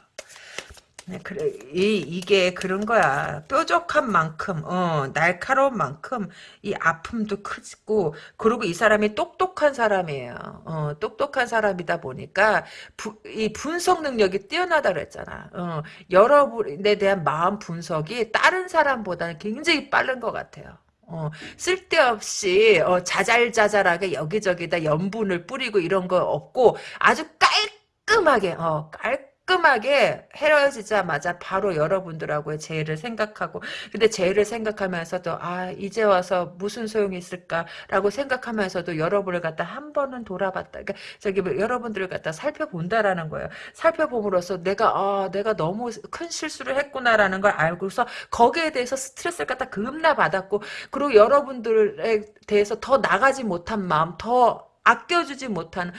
네, 그래, 이, 이게 그런 거야. 뾰족한 만큼, 어, 날카로운 만큼, 이 아픔도 크고, 그리고 이 사람이 똑똑한 사람이에요. 어, 똑똑한 사람이다 보니까, 부, 이 분석 능력이 뛰어나다 그랬잖아. 어, 여러분에 대한 마음 분석이 다른 사람보다는 굉장히 빠른 것 같아요. 어, 쓸데없이 어, 자잘자잘하게 여기저기다 염분을 뿌리고 이런 거 없고 아주 깔끔하게 어, 깔 깔끔하게 헤어지자마자 바로 여러분들하고의 재회를 생각하고 근데 재회를 생각하면서도 아 이제 와서 무슨 소용이 있을까라고 생각하면서도 여러분을 갖다 한 번은 돌아봤다. 그러니까 저기 뭐 여러분들을 갖다 살펴본다라는 거예요. 살펴봄으로써 내가 아 내가 너무 큰 실수를 했구나라는 걸 알고서 거기에 대해서 스트레스를 갖다 급나 받았고 그리고 여러분들에 대해서 더 나가지 못한 마음 더 아껴주지 못한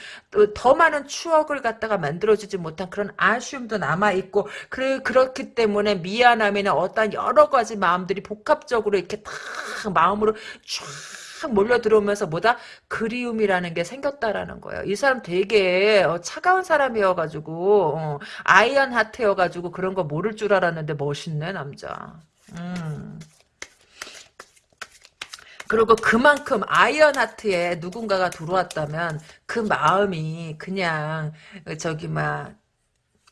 더 많은 추억을 갖다가 만들어주지 못한 그런 아쉬움도 남아있고 그래, 그렇기 때문에 미안함이나 어떤 여러 가지 마음들이 복합적으로 이렇게 탁 마음으로 쫙 몰려 들어오면서 뭐다 그리움이라는 게 생겼다라는 거예요. 이 사람 되게 어, 차가운 사람이어가지고 어, iron heart여가지고 그런 거 모를 줄 알았는데 멋있네 남자. 음. 그리고 그만큼 아이언하트에 누군가가 들어왔다면 그 마음이 그냥 저기 막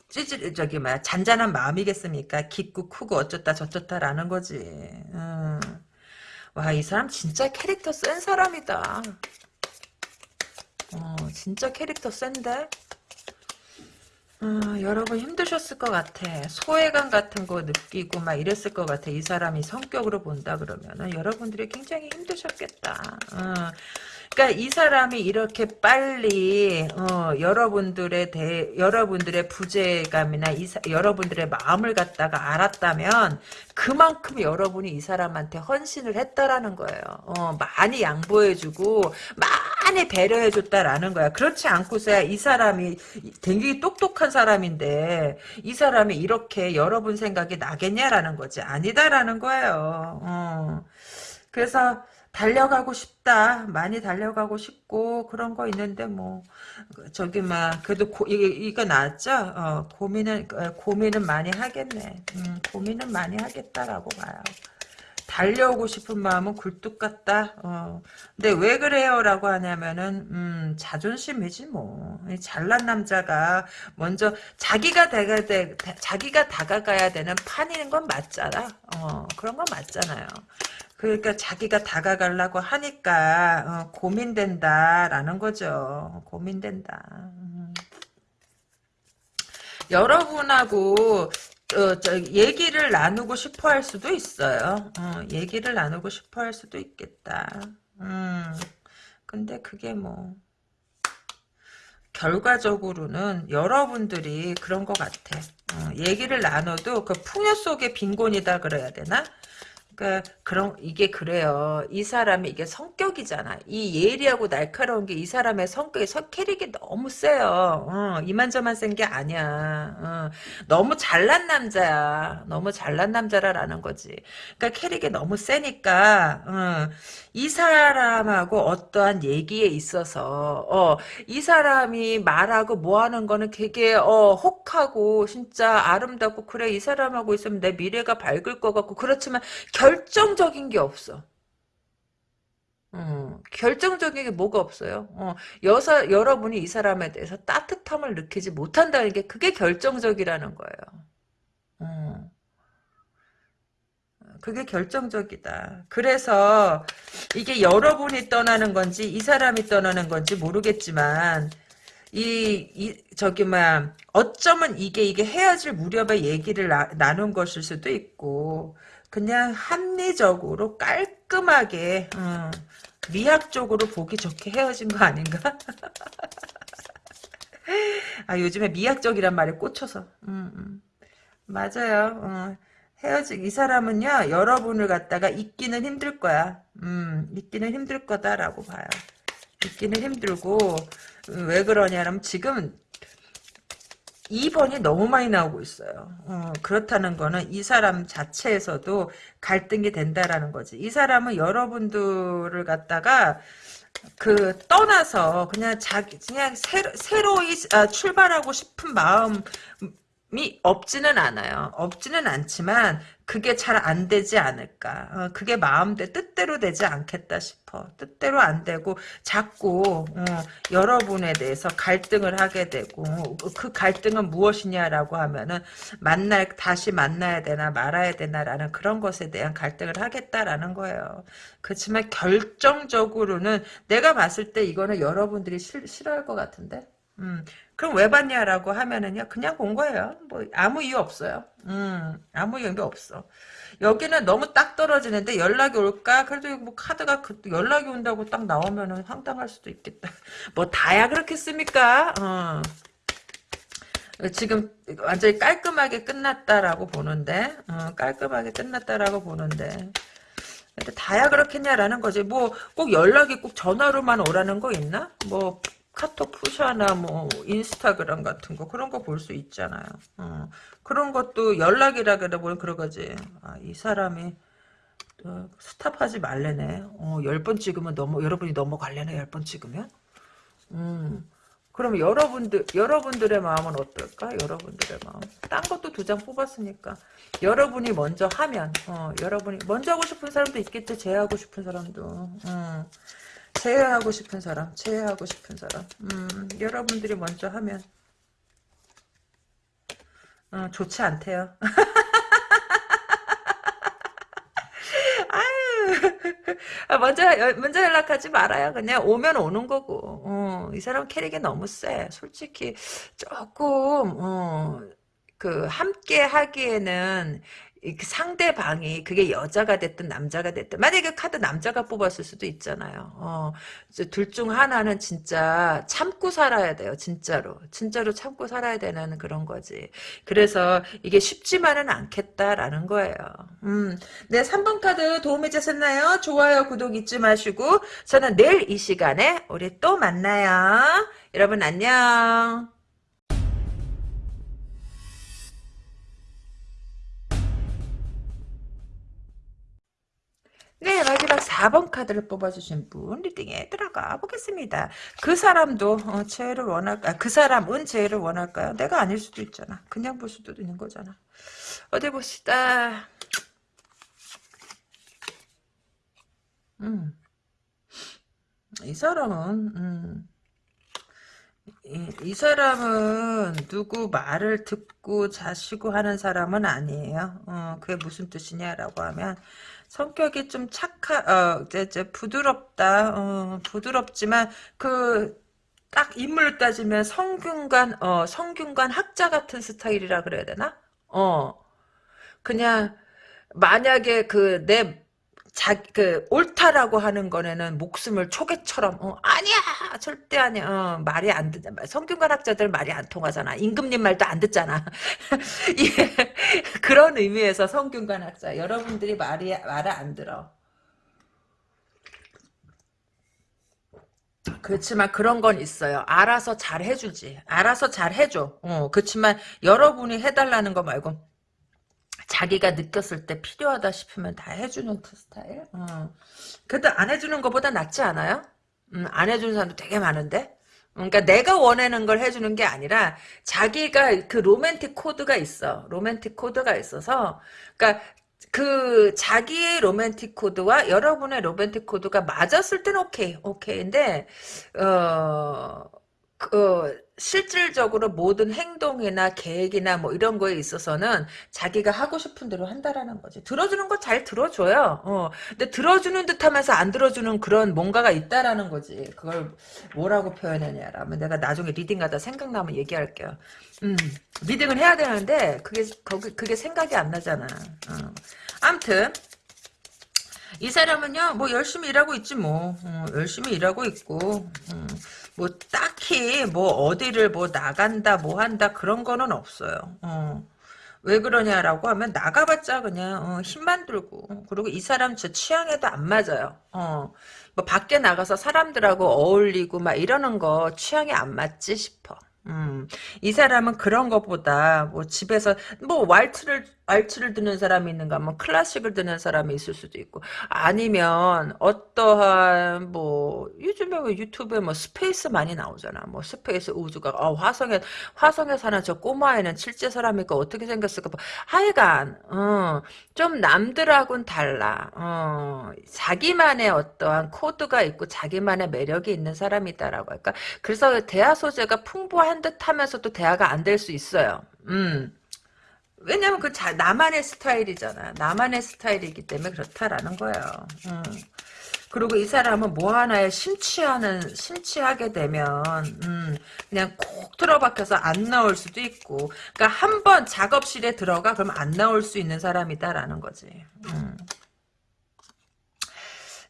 찌질 저기 막 잔잔한 마음이겠습니까? 깊고 크고 어쩌다 저쩌다라는 거지. 음. 와이 사람 진짜 캐릭터 센 사람이다. 어 진짜 캐릭터 센데? 어, 여러분 힘드셨을 것 같아. 소외감 같은 거 느끼고 막 이랬을 것 같아. 이 사람이 성격으로 본다 그러면은 여러분들이 굉장히 힘드셨겠다. 어. 그러니까 이 사람이 이렇게 빨리 어, 여러분들의 대 여러분들의 부재감이나 이 사, 여러분들의 마음을 갖다가 알았다면 그만큼 여러분이 이 사람한테 헌신을 했다라는 거예요. 어, 많이 양보해주고 많이 배려해줬다라는 거야. 그렇지 않고서야 이 사람이 되게 똑똑한 사람인데 이 사람이 이렇게 여러분 생각이 나겠냐라는 거지. 아니다라는 거예요. 어. 그래서 달려가고 싶다. 많이 달려가고 싶고 그런 거 있는데 뭐 저기 막 그래도 고, 이거, 이거 나왔죠? 어, 고민은 어, 고민은 많이 하겠네. 음, 고민은 많이 하겠다라고 봐요. 달려오고 싶은 마음은 굴뚝 같다. 어. 근데 왜 그래요라고 하냐면은 음, 자존심이지 뭐. 잘난 남자가 먼저 자기가 다가 돼, 자기가 다가가야 되는 판인 건 맞잖아. 어, 그런 건 맞잖아요. 그러니까 자기가 다가가려고 하니까 어, 고민된다라는 거죠. 고민된다. 음. 여러분하고 어, 저, 얘기를 나누고 싶어 할 수도 있어요. 어, 얘기를 나누고 싶어 할 수도 있겠다. 음, 근데 그게 뭐, 결과적으로는 여러분들이 그런 것 같아. 어, 얘기를 나눠도 그 풍요 속의 빈곤이다 그래야 되나? 그러니까 그런 이게 그래요. 이 사람이 이게 성격이잖아. 이 예리하고 날카로운 게 이 사람의 성격이 성 캐릭이 너무 세요. 어, 이만저만 센 게 아니야. 어, 너무 잘난 남자야. 너무 잘난 남자라라는 거지. 그러니까 캐릭이 너무 세니까 어, 이 사람하고 어떠한 얘기에 있어서 어, 이 사람이 말하고 뭐 하는 거는 되게 어, 혹하고 진짜 아름답고 그래 이 사람하고 있으면 내 미래가 밝을 것 같고 그렇지만 결 정적인 게 없어. 어, 결정적인 게 뭐가 없어요. 어, 여사, 여러분이 이 사람에 대해서 따뜻함을 느끼지 못한다는 게 그게 결정적이라는 거예요. 어. 그게 결정적이다. 그래서 이게 여러분이 떠나는 건지 이 사람이 떠나는 건지 모르겠지만 이, 이 저기 막 어쩌면 이게 이게 헤어질 무렵에 얘기를 나, 나눈 것일 수도 있고 그냥 합리적으로 깔끔하게 어, 미학적으로 보기 좋게 헤어진 거 아닌가? 아 요즘에 미학적이란 말에 꽂혀서 음, 음. 맞아요. 어. 헤어지 이 사람은요 여러분을 갖다가 잊기는 힘들 거야. 음 잊기는 힘들 거다라고 봐요. 잊기는 힘들고 음, 왜 그러냐면 지금 2번이 너무 많이 나오고 있어요. 어, 그렇다는 거는 이 사람 자체에서도 갈등이 된다라는 거지. 이 사람은 여러분들을 갖다가 그 떠나서 그냥 자기 그냥 새로, 새로이 아, 출발하고 싶은 마음 이 없지는 않아요. 없지는 않지만 그게 잘 안 되지 않을까. 어, 그게 마음대 뜻대로 되지 않겠다 싶어. 뜻대로 안 되고 자꾸 어, 여러분에 대해서 갈등을 하게 되고 그 갈등은 무엇이냐라고 하면은 만날 다시 만나야 되나 말아야 되나라는 그런 것에 대한 갈등을 하겠다라는 거예요. 그렇지만 결정적으로는 내가 봤을 때 이거는 여러분들이 싫, 싫어할 것 같은데. 음, 그럼 왜 봤냐라고 하면은요, 그냥 본 거예요. 뭐, 아무 이유 없어요. 음, 아무 이유 없어. 여기는 너무 딱 떨어지는데 연락이 올까? 그래도 뭐 카드가 그 연락이 온다고 딱 나오면은 황당할 수도 있겠다. 뭐 다야 그렇겠습니까? 어. 지금 완전히 깔끔하게 끝났다라고 보는데, 어, 깔끔하게 끝났다라고 보는데, 근데 다야 그렇겠냐라는 거지. 뭐 꼭 연락이 꼭 전화로만 오라는 거 있나? 뭐 카톡 푸샤나 뭐 인스타그램 같은 거 그런 거 볼 수 있잖아요. 어. 그런 것도 연락이라 그래 보면 그런 거지. 아, 이 사람이 어, 스탑하지 말래네. 어, 10번 찍으면 넘어 여러분이 넘어갈래네. 10번 찍으면. 음. 그럼 여러분들 여러분들의 마음은 어떨까? 여러분들의 마음. 딴 것도 두 장 뽑았으니까 여러분이 먼저 하면 어, 여러분이 먼저 하고 싶은 사람도 있겠지. 제하고 싶은 사람도. 음. 제외하고 싶은 사람, 제외하고 싶은 사람. 음, 여러분들이 먼저 하면 어, 좋지 않대요. 아, 먼저 먼저 연락하지 말아요. 그냥 오면 오는 거고. 어, 이 사람 캐릭이 너무 세. 솔직히 조금 어, 그 함께 하기에는 그 상대방이 그게 여자가 됐든 남자가 됐든 만약에 그 카드 남자가 뽑았을 수도 있잖아요. 어, 둘 중 하나는 진짜 참고 살아야 돼요. 진짜로. 진짜로 참고 살아야 되는 그런 거지. 그래서 이게 쉽지만은 않겠다라는 거예요. 음, 네, 3번 카드 도움이 되셨나요? 좋아요, 구독 잊지 마시고 저는 내일 이 시간에 우리 또 만나요. 여러분 안녕. 네, 마지막 4번 카드를 뽑아주신 분 리딩에 들어가 보겠습니다. 그 사람도 어, 재해를 원할까? 그 사람은 재해를 원할까요? 내가 아닐 수도 있잖아. 그냥 볼 수도 있는 거잖아. 어디 봅시다. 음. 이 사람은 음. 이, 이, 사람은 누구 말을 듣고 자시고 하는 사람은 아니에요. 어, 그게 무슨 뜻이냐라고 하면 성격이 좀 착하, 어, 이제, 이제 부드럽다, 어, 부드럽지만 그 딱 인물을 따지면 성균관, 어, 성균관 학자 같은 스타일이라 그래야 되나? 어, 그냥 만약에 그 내 자, 그, 옳다라고 하는 거에는 목숨을 초계처럼, 어, 아니야! 절대 아니야. 어, 말이 안 듣, 성균관 학자들 말이 안 통하잖아. 임금님 말도 안 듣잖아. 예, 그런 의미에서 성균관 학자. 여러분들이 말이, 말을 안 들어. 그렇지만 그런 건 있어요. 알아서 잘 해주지. 알아서 잘 해줘. 어, 그렇지만 여러분이 해달라는 거 말고 자기가 느꼈을 때 필요하다 싶으면 다 해주는 그 스타일. 어. 그래도 안 해주는 것보다 낫지 않아요? 음, 안 해주는 사람도 되게 많은데. 그러니까 내가 원하는 걸 해주는 게 아니라 자기가 그 로맨틱 코드가 있어. 로맨틱 코드가 있어서 그러니까 그 자기의 로맨틱 코드와 여러분의 로맨틱 코드가 맞았을 땐 오케이 오케이인데 어 그, 실질적으로 모든 행동이나 계획이나 뭐 이런 거에 있어서는 자기가 하고 싶은 대로 한다라는 거지. 들어주는 거 잘 들어줘요. 어. 근데 들어주는 듯 하면서 안 들어주는 그런 뭔가가 있다라는 거지. 그걸 뭐라고 표현하냐라면 내가 나중에 리딩하다 생각나면 얘기할게요. 음, 리딩을 해야 되는데 그게 거기 그게 생각이 안 나잖아. 어. 아무튼 이 사람은요 뭐 열심히 일하고 있지 뭐 어, 열심히 일하고 있고 음. 뭐 딱히 뭐 어디를 뭐 나간다 뭐 한다 그런 거는 없어요. 어. 왜 그러냐라고 하면 나가봤자 그냥 어, 힘만 들고 그리고 이 사람 제 취향에도 안 맞아요. 어. 뭐 밖에 나가서 사람들하고 어울리고 막 이러는 거 취향에 안 맞지 싶어. 음, 이 사람은 그런 것보다 뭐 집에서 뭐 왈츠를 왈츠를 듣는 사람이 있는가 뭐 클래식을 듣는 사람이 있을 수도 있고 아니면 어떠한 뭐 요즘에 뭐 유튜브에 뭐 space 많이 나오잖아. 뭐 space 우주가 어, 화성에 화성에 사는 저 꼬마애는 실제 사람이니까 어떻게 생겼을까 뭐 하여간 어, 좀 남들하고는 달라. 어, 자기만의 어떠한 코드가 있고 자기만의 매력이 있는 사람이다라고 할까? 그래서 대화 소재가 풍부한 듯 하면서도 대화가 안 될 수 있어요. 음. 왜냐면 그 자, 나만의 스타일이잖아. 나만의 스타일이기 때문에 그렇다라는 거예요. 음. 그리고 이 사람은 뭐 하나에 심취하는 심취하게 되면 음, 그냥 콕 틀어박혀서 안 나올 수도 있고 그러니까 한 번 작업실에 들어가 그럼 안 나올 수 있는 사람이다라는 거지. 음.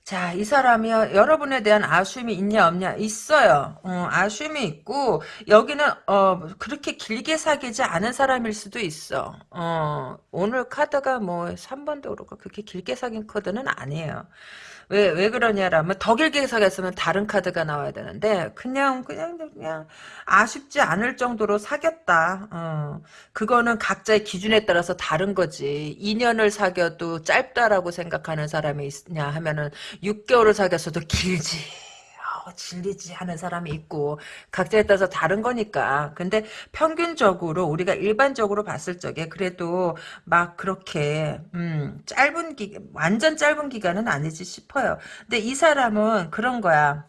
자, 이 사람이 여러분에 대한 아쉬움이 있냐 없냐 있어요. 어, 아쉬움이 있고 여기는 어, 그렇게 길게 사귀지 않은 사람일 수도 있어. 어, 오늘 카드가 뭐 3번도 그렇고 그렇게 길게 사귄 카드는 아니에요. 왜, 왜 그러냐라면 더 길게 사귀었으면 다른 카드가 나와야 되는데 그냥 그냥 그냥 아쉽지 않을 정도로 사귀었다. 어. 그거는 각자의 기준에 따라서 다른 거지. 2년을 사귀어도 짧다라고 생각하는 사람이 있냐 하면은 6개월을 사귀었어도 길지. 질리지 하는 사람이 있고 각자에 따라서 다른 거니까. 근데 평균적으로 우리가 일반적으로 봤을 적에 그래도 막 그렇게 음 짧은 기 완전 짧은 기간은 아니지 싶어요. 근데 이 사람은 그런 거야.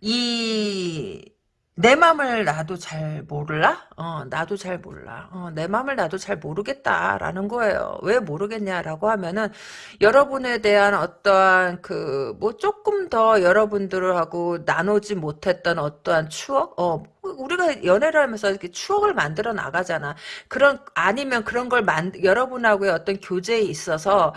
이 내 맘을 나도 잘 몰라? 어, 나도 잘 몰라. 어, 내 맘을 나도 잘 모르겠다라는 거예요. 왜 모르겠냐라고 하면은 여러분에 대한 어떠한 그 뭐 조금 더 여러분들하고 나누지 못했던 어떠한 추억, 어, 우리가 연애를 하면서 이렇게 추억을 만들어 나가잖아. 그런 아니면 그런 걸 만, 여러분하고의 어떤 교제에 있어서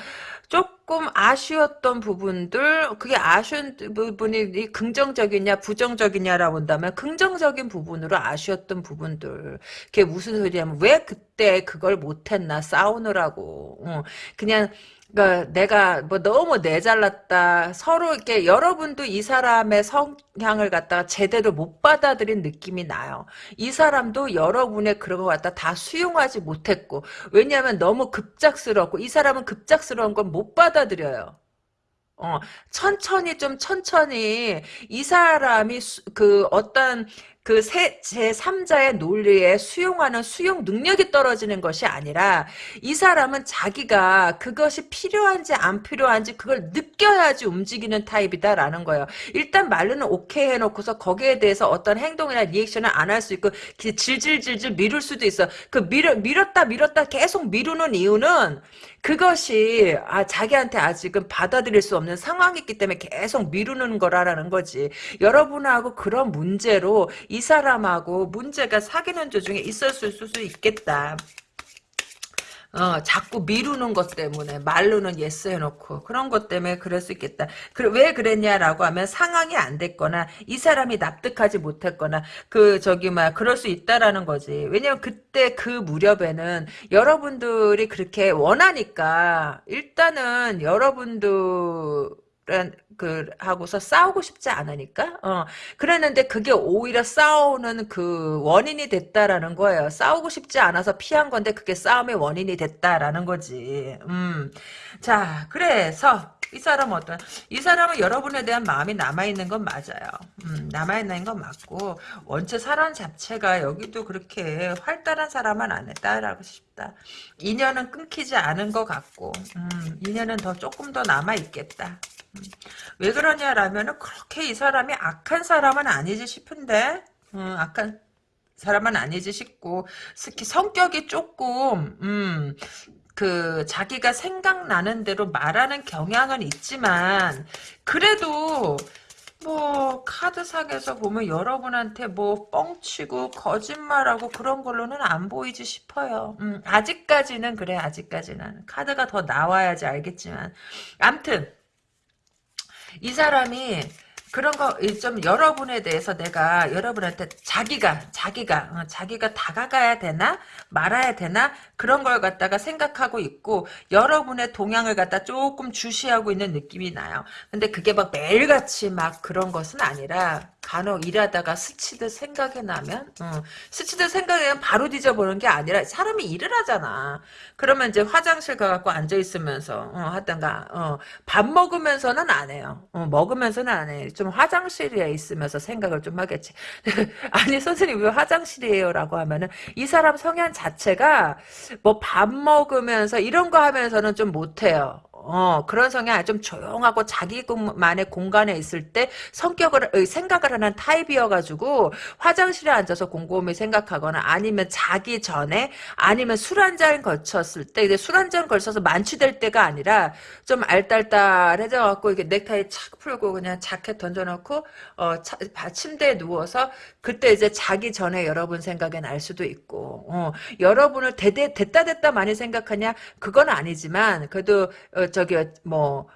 조금 아쉬웠던 부분들 그게 아쉬운 부분이 긍정적이냐 부정적이냐라고 한다면 긍정적인 부분으로 아쉬웠던 부분들 그게 무슨 소리냐면 왜 그때 그걸 못했나? 싸우느라고. 어, 그냥 그러니까 내가 뭐 너무 내잘났다. 서로 이렇게 여러분도 이 사람의 성향을 갖다가 제대로 못 받아들인 느낌이 나요. 이 사람도 여러분의 그런 것 갖다 다 수용하지 못했고 왜냐하면 너무 급작스럽고 이 사람은 급작스러운 건 못 받아들여요. 어, 천천히 좀 천천히 이 사람이 수, 그 어떤 그 세, 제3자의 논리에 수용하는 수용 능력이 떨어지는 것이 아니라 이 사람은 자기가 그것이 필요한지 안 필요한지 그걸 느껴야지 움직이는 타입이다라는 거예요. 일단 말로는 오케이 해놓고서 거기에 대해서 어떤 행동이나 리액션을 안 할 수 있고 질질질질 미룰 수도 있어. 그 밀어, 밀었다 밀었다 계속 미루는 이유는 그것이 아 자기한테 아직은 받아들일 수 없는 상황이기 때문에 계속 미루는 거라는 거지. 여러분하고 그런 문제로 이 사람하고 문제가 사귀는 도중에 있었을 수도 있겠다. 어, 자꾸 미루는 것 때문에 말로는 yes 해놓고 그런 것 때문에 그럴 수 있겠다. 그, 왜 그랬냐라고 하면 상황이 안 됐거나 이 사람이 납득하지 못했거나 그 저기 막 그럴 수 있다라는 거지. 왜냐면 그때 그 무렵에는 여러분들이 그렇게 원하니까 일단은 여러분들 그 하고서 싸우고 싶지 않으니까. 어. 그랬는데 그게 오히려 싸우는 그 원인이 됐다라는 거예요. 싸우고 싶지 않아서 피한 건데 그게 싸움의 원인이 됐다라는 거지. 음자 그래서 이 사람은 어떤 이 사람은 여러분에 대한 마음이 남아있는 건 맞아요. 음, 남아있는 건 맞고 원체 사람 자체가 여기도 그렇게 활달한 사람은 아니다라고 싶다. 인연은 끊기지 않은 것 같고 음, 인연은 더 조금 더 남아있겠다 왜 그러냐라면은 그렇게 이 사람이 악한 사람은 아니지 싶은데 음, 악한 사람은 아니지 싶고 특히 성격이 조금 음, 그 자기가 생각나는 대로 말하는 경향은 있지만 그래도 뭐 카드상에서 보면 여러분한테 뭐 뻥치고 거짓말하고 그런 걸로는 안 보이지 싶어요. 음, 아직까지는 그래 아직까지는 카드가 더 나와야지 알겠지만 암튼 이 사람이 그런 거 좀 여러분에 대해서 내가 여러분한테 자기가 자기가 어, 자기가 다가가야 되나 말아야 되나 그런 걸 갖다가 생각하고 있고 여러분의 동향을 갖다 조금 주시하고 있는 느낌이 나요. 근데 그게 막 매일같이 막 그런 것은 아니라 간혹 일하다가 스치듯 생각이 나면 어, 스치듯 생각이 나면 바로 뒤져보는 게 아니라 사람이 일을 하잖아. 그러면 이제 화장실 가갖고 앉아있으면서 어, 하다가 어, 밥 먹으면서는 안 해요. 어, 먹으면서는 안 해. 좀 화장실에 있으면서 생각을 좀 하겠지. 아니 선생님 왜 화장실이에요? 라고 하면은 이 사람 성향 자체가 뭐 밥 먹으면서 이런 거 하면서는 좀 못해요. 어, 그런 성향 좀 조용하고 자기만의 공간에 있을 때 성격을 어, 생각을 하는 타입이어가지고 화장실에 앉아서 곰곰이 생각하거나 아니면 자기 전에 아니면 술 한 잔 걸쳤을 때 근데 술한 잔 걸쳐서 만취될 때가 아니라 좀 알딸딸해져 갖고 이게 넥타이 착 풀고 그냥 자켓 던져놓고 어 차, 침대에 누워서 그때 이제 자기 전에 여러분 생각이 날 수도 있고 어, 여러분을 대대 됐다 됐다 많이 생각하냐? 그건 아니지만 그래도 어, 저기 뭐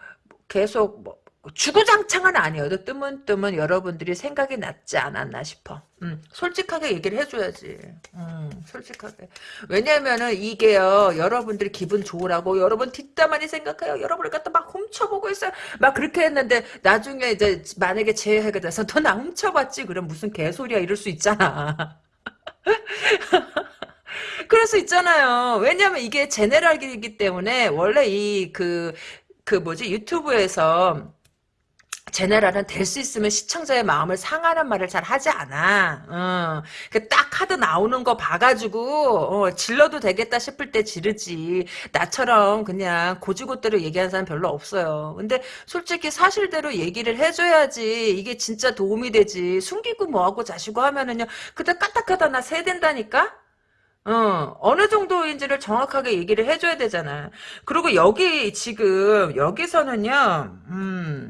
계속 뭐 주구장창은 아니어도 뜨문뜨문 여러분들이 생각이 났지 않았나 싶어. 음, 솔직하게 얘기를 해줘야지. 음, 솔직하게. 왜냐면은 이게요, 여러분들이 기분 좋으라고, 여러분 뒷담화니 생각해요. 여러분을 갖다 막 훔쳐보고 있어요. 막 그렇게 했는데, 나중에 이제 만약에 재해가 돼서 너 나 훔쳐봤지? 그럼 무슨 개소리야, 이럴 수 있잖아. 그럴 수 있잖아요. 왜냐면 이게 제네랄이기 때문에 원래 이그그 뭐지 유튜브에서 제네랄은 될 수 있으면 시청자의 마음을 상하는 말을 잘 하지 않아. 어. 딱 카드 나오는 거 봐가지고 어, 질러도 되겠다 싶을 때 지르지. 나처럼 그냥 고지고대로 얘기하는 사람 별로 없어요. 근데 솔직히 사실대로 얘기를 해줘야지 이게 진짜 도움이 되지. 숨기고 뭐하고 자시고 하면은요. 그때 까딱하다 나 세댄다니까? 어, 어느 정도인지를 정확하게 얘기를 해줘야 되잖아. 그리고 여기, 지금, 여기서는요, 음,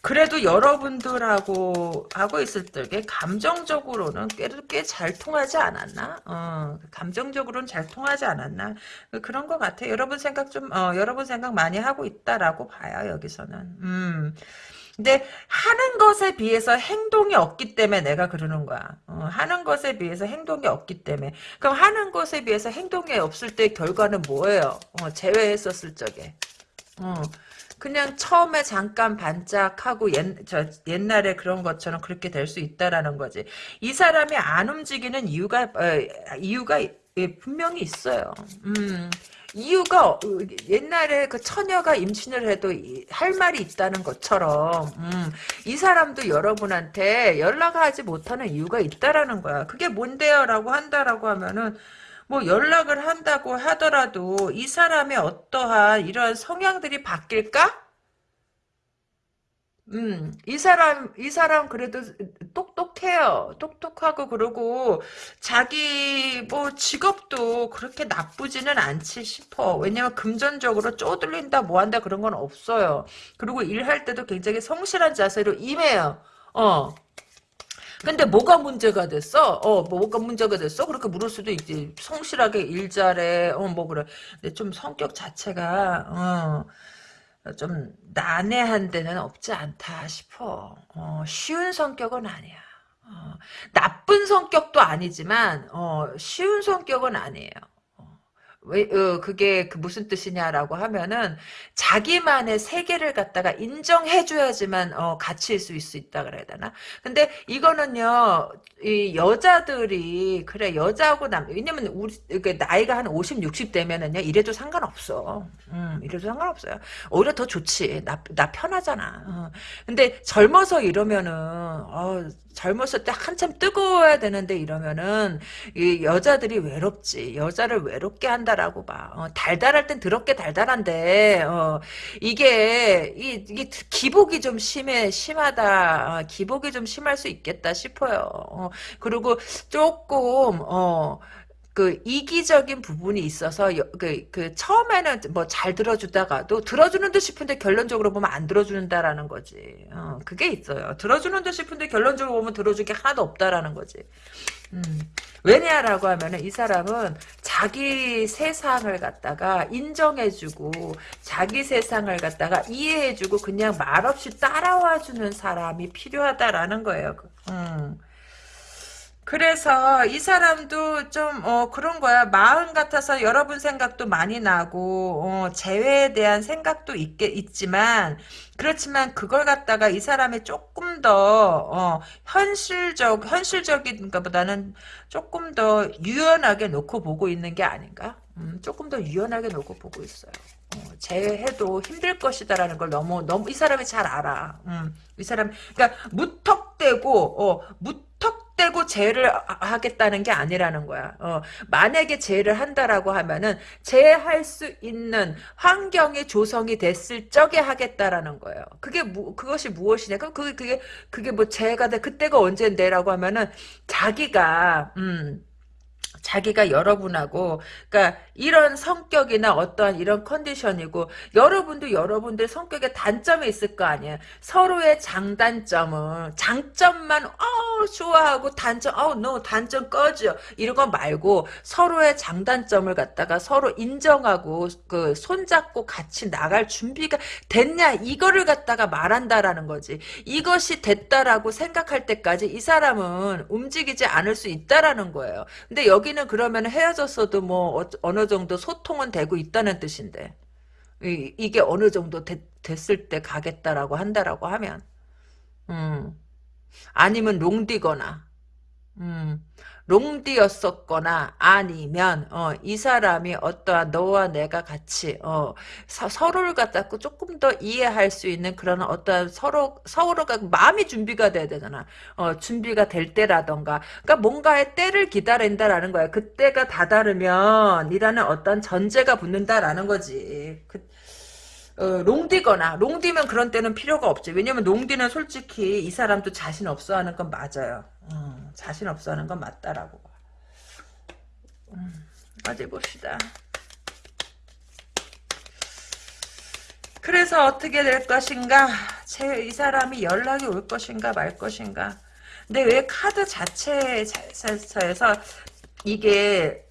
그래도 여러분들하고 하고 있을 때 감정적으로는 꽤 잘 통하지 않았나? 어, 감정적으로는 잘 통하지 않았나? 그런 것 같아. 여러분 생각 좀, 어, 여러분 생각 많이 하고 있다라고 봐요, 여기서는. 음. 근데 하는 것에 비해서 행동이 없기 때문에 내가 그러는 거야. 어, 하는 것에 비해서 행동이 없기 때문에. 그럼 하는 것에 비해서 행동이 없을 때 결과는 뭐예요? 어, 제외했었을 적에. 어, 그냥 처음에 잠깐 반짝하고 옛, 저, 옛날에 그런 것처럼 그렇게 될 수 있다라는 거지. 이 사람이 안 움직이는 이유가 어, 이유가 예, 분명히 있어요. 음. 이유가 어, 옛날에 그 처녀가 임신을 해도 할 말이 있다는 것처럼 음, 이 사람도 여러분한테 연락하지 못하는 이유가 있다라는 거야. 그게 뭔데요? 라고 한다라고 하면은 뭐 연락을 한다고 하더라도 이 사람의 어떠한 이러한 성향들이 바뀔까? 음, 이 사람, 이 사람 그래도 똑똑해요. 똑똑하고 그러고, 자기 뭐 직업도 그렇게 나쁘지는 않지 싶어. 왜냐면 금전적으로 쪼들린다, 뭐 한다 그런 건 없어요. 그리고 일할 때도 굉장히 성실한 자세로 임해요. 어. 근데 뭐가 문제가 됐어? 어, 뭐가 문제가 됐어? 그렇게 물을 수도 있지. 성실하게 일 잘해. 어, 뭐 그래. 근데 좀 성격 자체가, 어. 좀 난해한 데는 없지 않다 싶어. 어, 쉬운 성격은 아니야. 어, 나쁜 성격도 아니지만 어, 쉬운 성격은 아니에요. 왜, 어, 그게 그 무슨 뜻이냐라고 하면은 자기만의 세계를 갖다가 인정해줘야지만 어, 가치일 수 있, 있다 그래야 되나? 근데 이거는요, 이 여자들이 그래 여자하고 남 왜냐면 우리 이게 나이가 한 50, 60 되면은요 이래도 상관없어. 음, 이래도 상관없어요. 오히려 더 좋지. 나, 나 편하잖아. 어. 근데 젊어서 이러면은 어, 젊었을 때 한참 뜨거워야 되는데 이러면은 이 여자들이 외롭지. 여자를 외롭게 한다 라고 봐. 어, 달달할 땐 더럽게 달달한데 어, 이게 이, 게 기복이 좀 심해 심하다. 어, 기복이 좀 심할 수 있겠다 싶어요. 어, 그리고 조금 어. 그 이기적인 부분이 있어서 그, 그 처음에는 뭐 잘 들어주다가도 들어주는 듯 싶은데 결론적으로 보면 안 들어준다라는 거지. 어, 그게 있어요. 들어주는 듯 싶은데 결론적으로 보면 들어줄 게 하나도 없다라는 거지. 음. 왜냐라고 하면은 이 사람은 자기 세상을 갖다가 인정해주고 자기 세상을 갖다가 이해해주고 그냥 말없이 따라와주는 사람이 필요하다라는 거예요. 음. 그래서 이 사람도 좀 어, 그런 거야. 마음 같아서 여러분 생각도 많이 나고 어, 재회에 대한 생각도 있게 있지만 그렇지만 그걸 갖다가 이 사람이 조금 더 어, 현실적 현실적인 것보다는 조금 더 유연하게 놓고 보고 있는 게 아닌가? 음, 조금 더 유연하게 놓고 보고 있어요. 어, 재해도 힘들 것이다라는 걸 너무 너무 이 사람이 잘 알아. 음, 이 사람 그러니까 무턱대고 어, 무턱 떼고 제를 하겠다는 게 아니라는 거야. 어, 만약에 제를 한다라고 하면은 제할 수 있는 환경이 조성이 됐을 적에 하겠다라는 거예요. 그게 무, 그것이 무엇이냐? 그럼 그게 그게 그게 뭐 제가 돼 그때가 언젠데라고 하면은 자기가 음 자기가 여러분하고 그러니까 이런 성격이나 어떠한 이런 컨디션이고 여러분도 여러분들 성격에 단점이 있을 거 아니에요. 서로의 장단점은 장점만 어 좋아하고 단점 어너 단점 꺼져 이런 거 말고 서로의 장단점을 갖다가 서로 인정하고 그 손잡고 같이 나갈 준비가 됐냐 이거를 갖다가 말한다라는 거지. 이것이 됐다라고 생각할 때까지 이 사람은 움직이지 않을 수 있다라는 거예요. 근데 여기 여기는 그러면 헤어졌어도 뭐 어, 느 정도 소통은 되고 있다는 뜻인데 이, 게 어느 정도 됐, 됐을 때 가겠다라고 한다라고 하면 음 아니면 롱디거나 음 롱디였었거나 아니면 어, 이 사람이 어떠한 너와 내가 같이 어, 서, 로를 갖다 조금 더 이해할 수 있는 그런 어떠한 서로 서로가 마음이 준비가 돼야 되잖아. 어, 준비가 될 때라던가 그러니까 뭔가의 때를 기다린다라는 거야. 그때가 다다르면 이라는 어떤 전제가 붙는다라는 거지. 그, 어, 롱디거나 롱디면 그런 때는 필요가 없지. 왜냐면 롱디는 솔직히 이 사람도 자신 없어 하는 건 맞아요. 어, 자신 없어 하는 건 맞다라고. 음, 어디 봅시다. 그래서 어떻게 될 것인가? 제, 이 사람이 연락이 올 것인가 말 것인가? 근데 왜 카드 자체에서 이게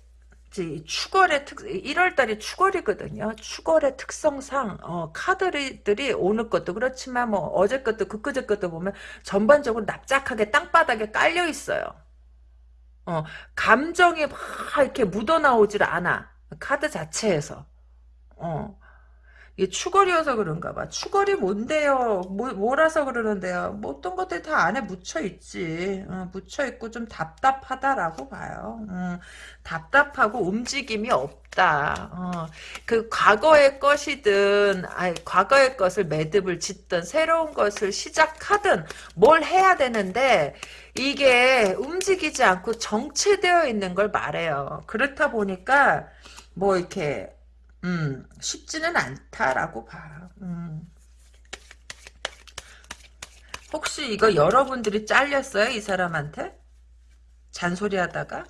추월의 특 1월달이 추월이거든요. 추월의 특성상 어, 카드들이 오늘 것도 그렇지만 뭐 어제 것도 그그제 것도 보면 전반적으로 납작하게 땅바닥에 깔려 있어요. 어, 감정이 막 이렇게 묻어나오질 않아. 카드 자체에서. 어. 이게 추거리여서 그런가 봐. 추거리 뭔데요? 뭐, 뭐라서 그러는데요? 뭐 어떤 것들이 다 안에 묻혀있지. 어, 묻혀있고 좀 답답하다라고 봐요. 어, 답답하고 움직임이 없다. 어, 그 과거의 것이든 아니, 과거의 것을 매듭을 짓든 새로운 것을 시작하든 뭘 해야 되는데 이게 움직이지 않고 정체되어 있는 걸 말해요. 그렇다 보니까 뭐 이렇게 음, 쉽지는 않다라고 봐. 음. 혹시 이거 여러분들이 잘렸어요? 이 사람한테? 잔소리 하다가?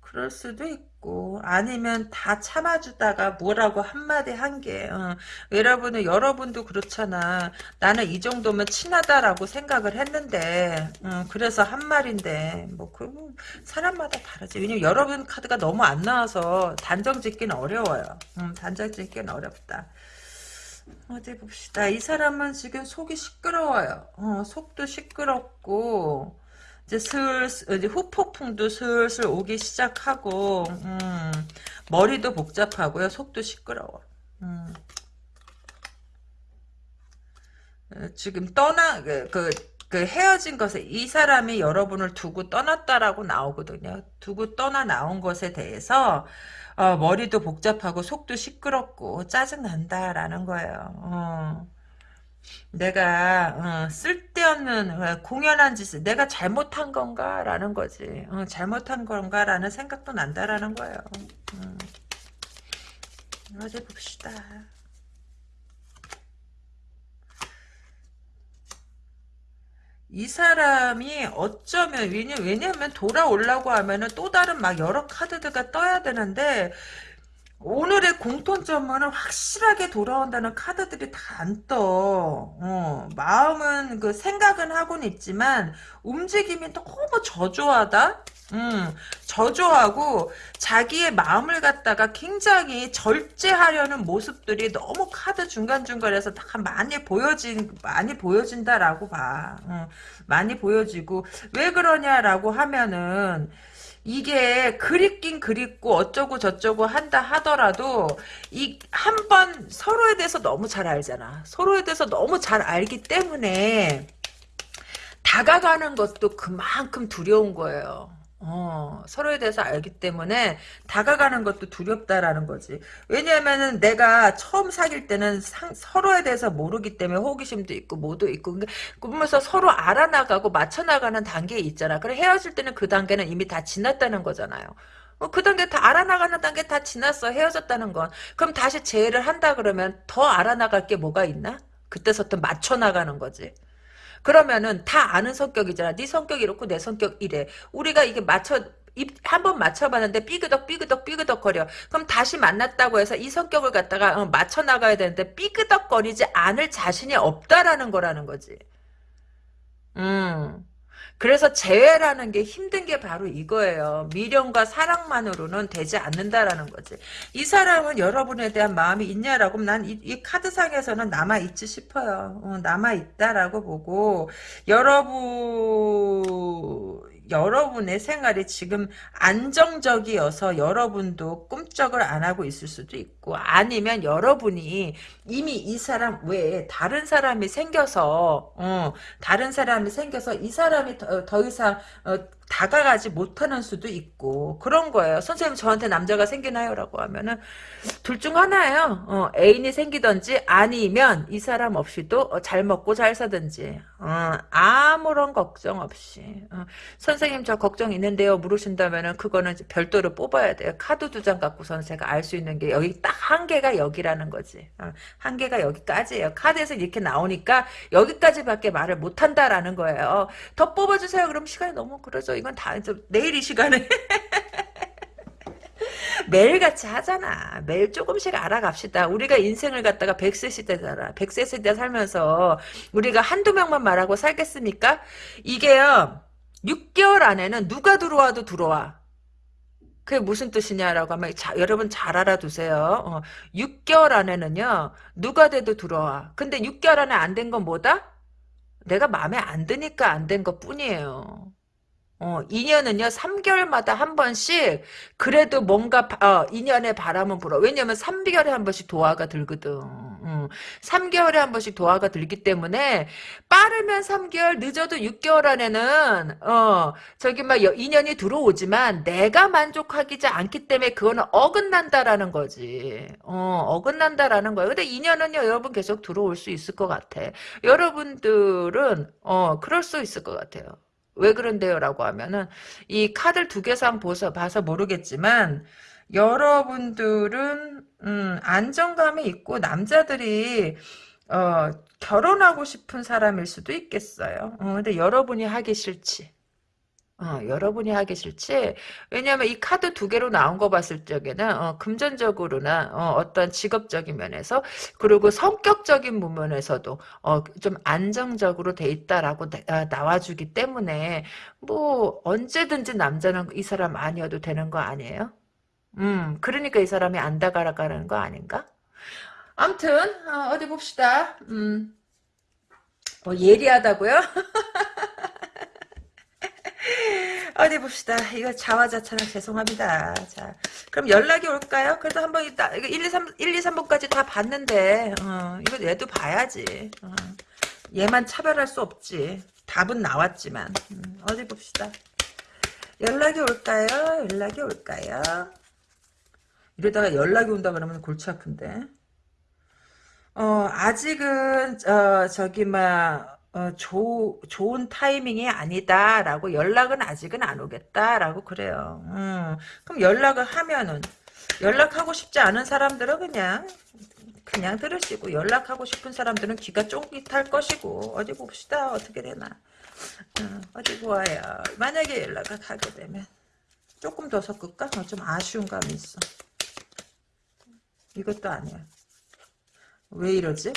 그럴 수도 있고 아니면 다 참아주다가 뭐라고 한마디 한게 어. 여러분은 여러분도 그렇잖아. 나는 이 정도면 친하다라고 생각을 했는데 어, 그래서 한 말인데 뭐 그 사람마다 다르지. 왜냐면 여러분 카드가 너무 안 나와서 단정 짓기는 어려워요. 음, 단정 짓기는 어렵다. 어디 봅시다. 이 사람은 지금 속이 시끄러워요. 어, 속도 시끄럽고 이제 슬슬 이제 후폭풍도 슬슬 오기 시작하고 음, 머리도 복잡하고요. 속도 시끄러워. 음. 어, 지금 떠나 그, 그, 그 헤어진 것에 이 사람이 여러분을 두고 떠났다라고 나오거든요. 두고 떠나 나온 것에 대해서 어, 머리도 복잡하고 속도 시끄럽고 짜증 난다라는 거예요. 어. 내가 어, 쓸데없는 어, 공연한 짓을 내가 잘못한 건가라는 거지. 어, 잘못한 건가라는 생각도 난다라는 거예요. 음. 어디 봅시다. 이 사람이 어쩌면 왜냐 왜냐면 돌아오려고 하면은 또 다른 막 여러 카드들가 떠야 되는데 오늘의 공통점은 확실하게 돌아온다는 카드들이 다 안 떠. 어, 마음은 그 생각은 하고는 있지만 움직임이 너무 저조하다. 음, 저조하고 자기의 마음을 갖다가 굉장히 절제하려는 모습들이 너무 카드 중간중간에서 다 많이 보여진 많이 보여진다라고 봐. 음, 많이 보여지고 왜 그러냐라고 하면은 이게 그립긴 그립고 어쩌고 저쩌고 한다 하더라도 이 한 번 서로에 대해서 너무 잘 알잖아. 서로에 대해서 너무 잘 알기 때문에 다가가는 것도 그만큼 두려운 거예요. 어, 서로에 대해서 알기 때문에 다가가는 것도 두렵다라는 거지. 왜냐하면은 내가 처음 사귈 때는 상, 서로에 대해서 모르기 때문에 호기심도 있고 뭐도 있고 그러면서 서로 알아나가고 맞춰나가는 단계에 있잖아. 그래 헤어질 때는 그 단계는 이미 다 지났다는 거잖아요. 어, 그 단계 다 알아나가는 단계 다 지났어 헤어졌다는 건. 그럼 다시 재회를 한다 그러면 더 알아나갈 게 뭐가 있나? 그때서부터 맞춰 나가는 거지. 그러면은 다 아는 성격이잖아. 네 성격 이렇고 내 성격 이래. 우리가 이게 맞춰 한번 맞춰봤는데 삐그덕 삐그덕 삐그덕 거려. 그럼 다시 만났다고 해서 이 성격을 갖다가 어, 맞춰 나가야 되는데 삐그덕거리지 않을 자신이 없다라는 거라는 거지. 음. 그래서 재회라는 게 힘든 게 바로 이거예요. 미련과 사랑만으로는 되지 않는다라는 거지. 이 사람은 여러분에 대한 마음이 있냐라고 난이 카드상에서는 남아있지 싶어요. 어, 남아있다라고 보고 여러분 여러분의 생활이 지금 안정적이어서 여러분도 꿈쩍을 안 하고 있을 수도 있고 아니면 여러분이 이미 이 사람 외에 다른 사람이 생겨서 어, 다른 사람이 생겨서 이 사람이 더, 더 이상 어, 다가가지 못하는 수도 있고 그런 거예요. 선생님 저한테 남자가 생기나요? 라고 하면은 둘 중 하나예요. 어, 애인이 생기든지 아니면 이 사람 없이도 어, 잘 먹고 잘 사든지 어, 아무런 걱정 없이 어, 선생님 저 걱정 있는데요 물으신다면은 그거는 별도로 뽑아야 돼요. 카드 두 장 갖고서는 제가 알 수 있는 게 여기 딱 한계가 여기라는 거지. 어, 한계가 여기까지예요. 카드에서 이렇게 나오니까 여기까지밖에 말을 못한다라는 거예요. 더 뽑아주세요. 그럼 시간이 너무 그러죠. 이건 다 내일 이 시간에 매일같이 하잖아. 매일 조금씩 알아갑시다. 우리가 인생을 갖다가 100세 시대잖아. 100세 시대 살면서 우리가 한두 명만 말하고 살겠습니까? 이게요. 6개월 안에는 누가 들어와도 들어와. 그게 무슨 뜻이냐라고 하면 자, 여러분 잘 알아두세요. 어, 6개월 안에는요. 누가 돼도 들어와. 근데 6개월 안에 안 된 건 뭐다? 내가 마음에 안 드니까 안 된 것 뿐이에요. 어, 인연은요, 3개월마다 한 번씩, 그래도 뭔가, 어, 인연의 바람은 불어. 왜냐면 3개월에 한 번씩 도화가 들거든. 음, 3개월에 한 번씩 도화가 들기 때문에, 빠르면 3개월, 늦어도 6개월 안에는, 어, 저기 막 인연이 들어오지만, 내가 만족하기 않기 때문에 그거는 어긋난다라는 거지. 어, 어긋난다라는 거야. 근데 인연은요, 여러분 계속 들어올 수 있을 것 같아. 여러분들은, 어, 그럴 수 있을 것 같아요. 왜 그런데요? 라고 하면은 이 카드 두 개상 봐서, 봐서 모르겠지만 여러분들은 음, 안정감이 있고 남자들이 어, 결혼하고 싶은 사람일 수도 있겠어요. 어, 근데 여러분이 하기 싫지. 어, 여러분이 하기 싫지. 왜냐하면 이 카드 두 개로 나온 거 봤을 적에는 어, 금전적으로나 어, 떤 직업적인 면에서 그리고 성격적인 부분에서도 어, 좀 안정적으로 돼 있다라고 나, 아, 와주기 때문에 뭐 언제든지 남자는 이 사람 아니어도 되는 거 아니에요? 음, 그러니까 이 사람이 안 다가가는 거 아닌가? 암튼 어, 디 봅시다. 음, 뭐 예리하다고요? 어디 봅시다. 이거 자화자찬한 죄송합니다. 자, 그럼 연락이 올까요? 그래도 한번. 이거 1, 2, 3, 1, 2, 3번까지 다 봤는데, 어, 이거 얘도 봐야지. 어. 얘만 차별할 수 없지. 답은 나왔지만. 음, 어디 봅시다. 연락이 올까요? 연락이 올까요? 이러다가 연락이 온다 그러면 골치 아픈데. 어, 아직은, 어, 저기, 막, 어, 조, 좋은 타이밍이 아니다라고 연락은 아직은 안 오겠다라고 그래요. 음, 그럼 연락을 하면은 연락하고 싶지 않은 사람들은 그냥 그냥 들으시고 연락하고 싶은 사람들은 귀가 쫑깃할 것이고 어디 봅시다 어떻게 되나 어, 어디 보아요 만약에 연락을 하게 되면 조금 더 섞을까? 어, 좀 아쉬운 감이 있어 이것도 아니야 왜 이러지?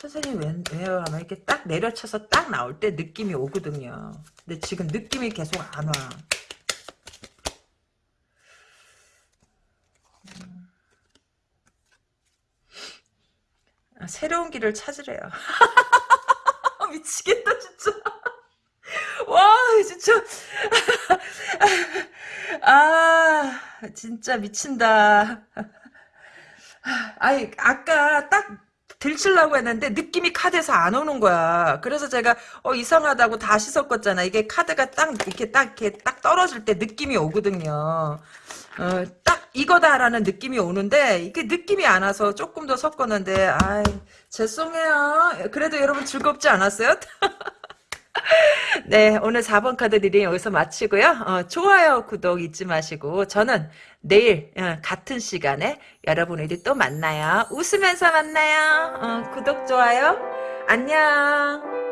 선생님 왜, 왜요? 하면 이렇게 딱 내려쳐서 딱 나올 때 느낌이 오거든요. 근데 지금 느낌이 계속 안 와. 아, 새로운 길을 찾으래요. 미치겠다 진짜. 와 진짜. 아 진짜 미친다. 아니 아까 딱 들치려고 했는데 느낌이 카드에서 안 오는 거야. 그래서 제가 어 이상하다고 다시 섞었잖아. 이게 카드가 딱 이렇게 딱 이렇게 딱 떨어질 때 느낌이 오거든요. 어, 딱 이거다라는 느낌이 오는데 이게 느낌이 안 와서 조금 더 섞었는데 아이 죄송해요. 그래도 여러분 즐겁지 않았어요? 네, 오늘 4번 카드 reading 여기서 마치고요. 어, 좋아요, 구독 잊지 마시고 저는 내일 어, 같은 시간에 여러분들이 또 만나요. 웃으면서 만나요. 어, 구독, 좋아요. 안녕.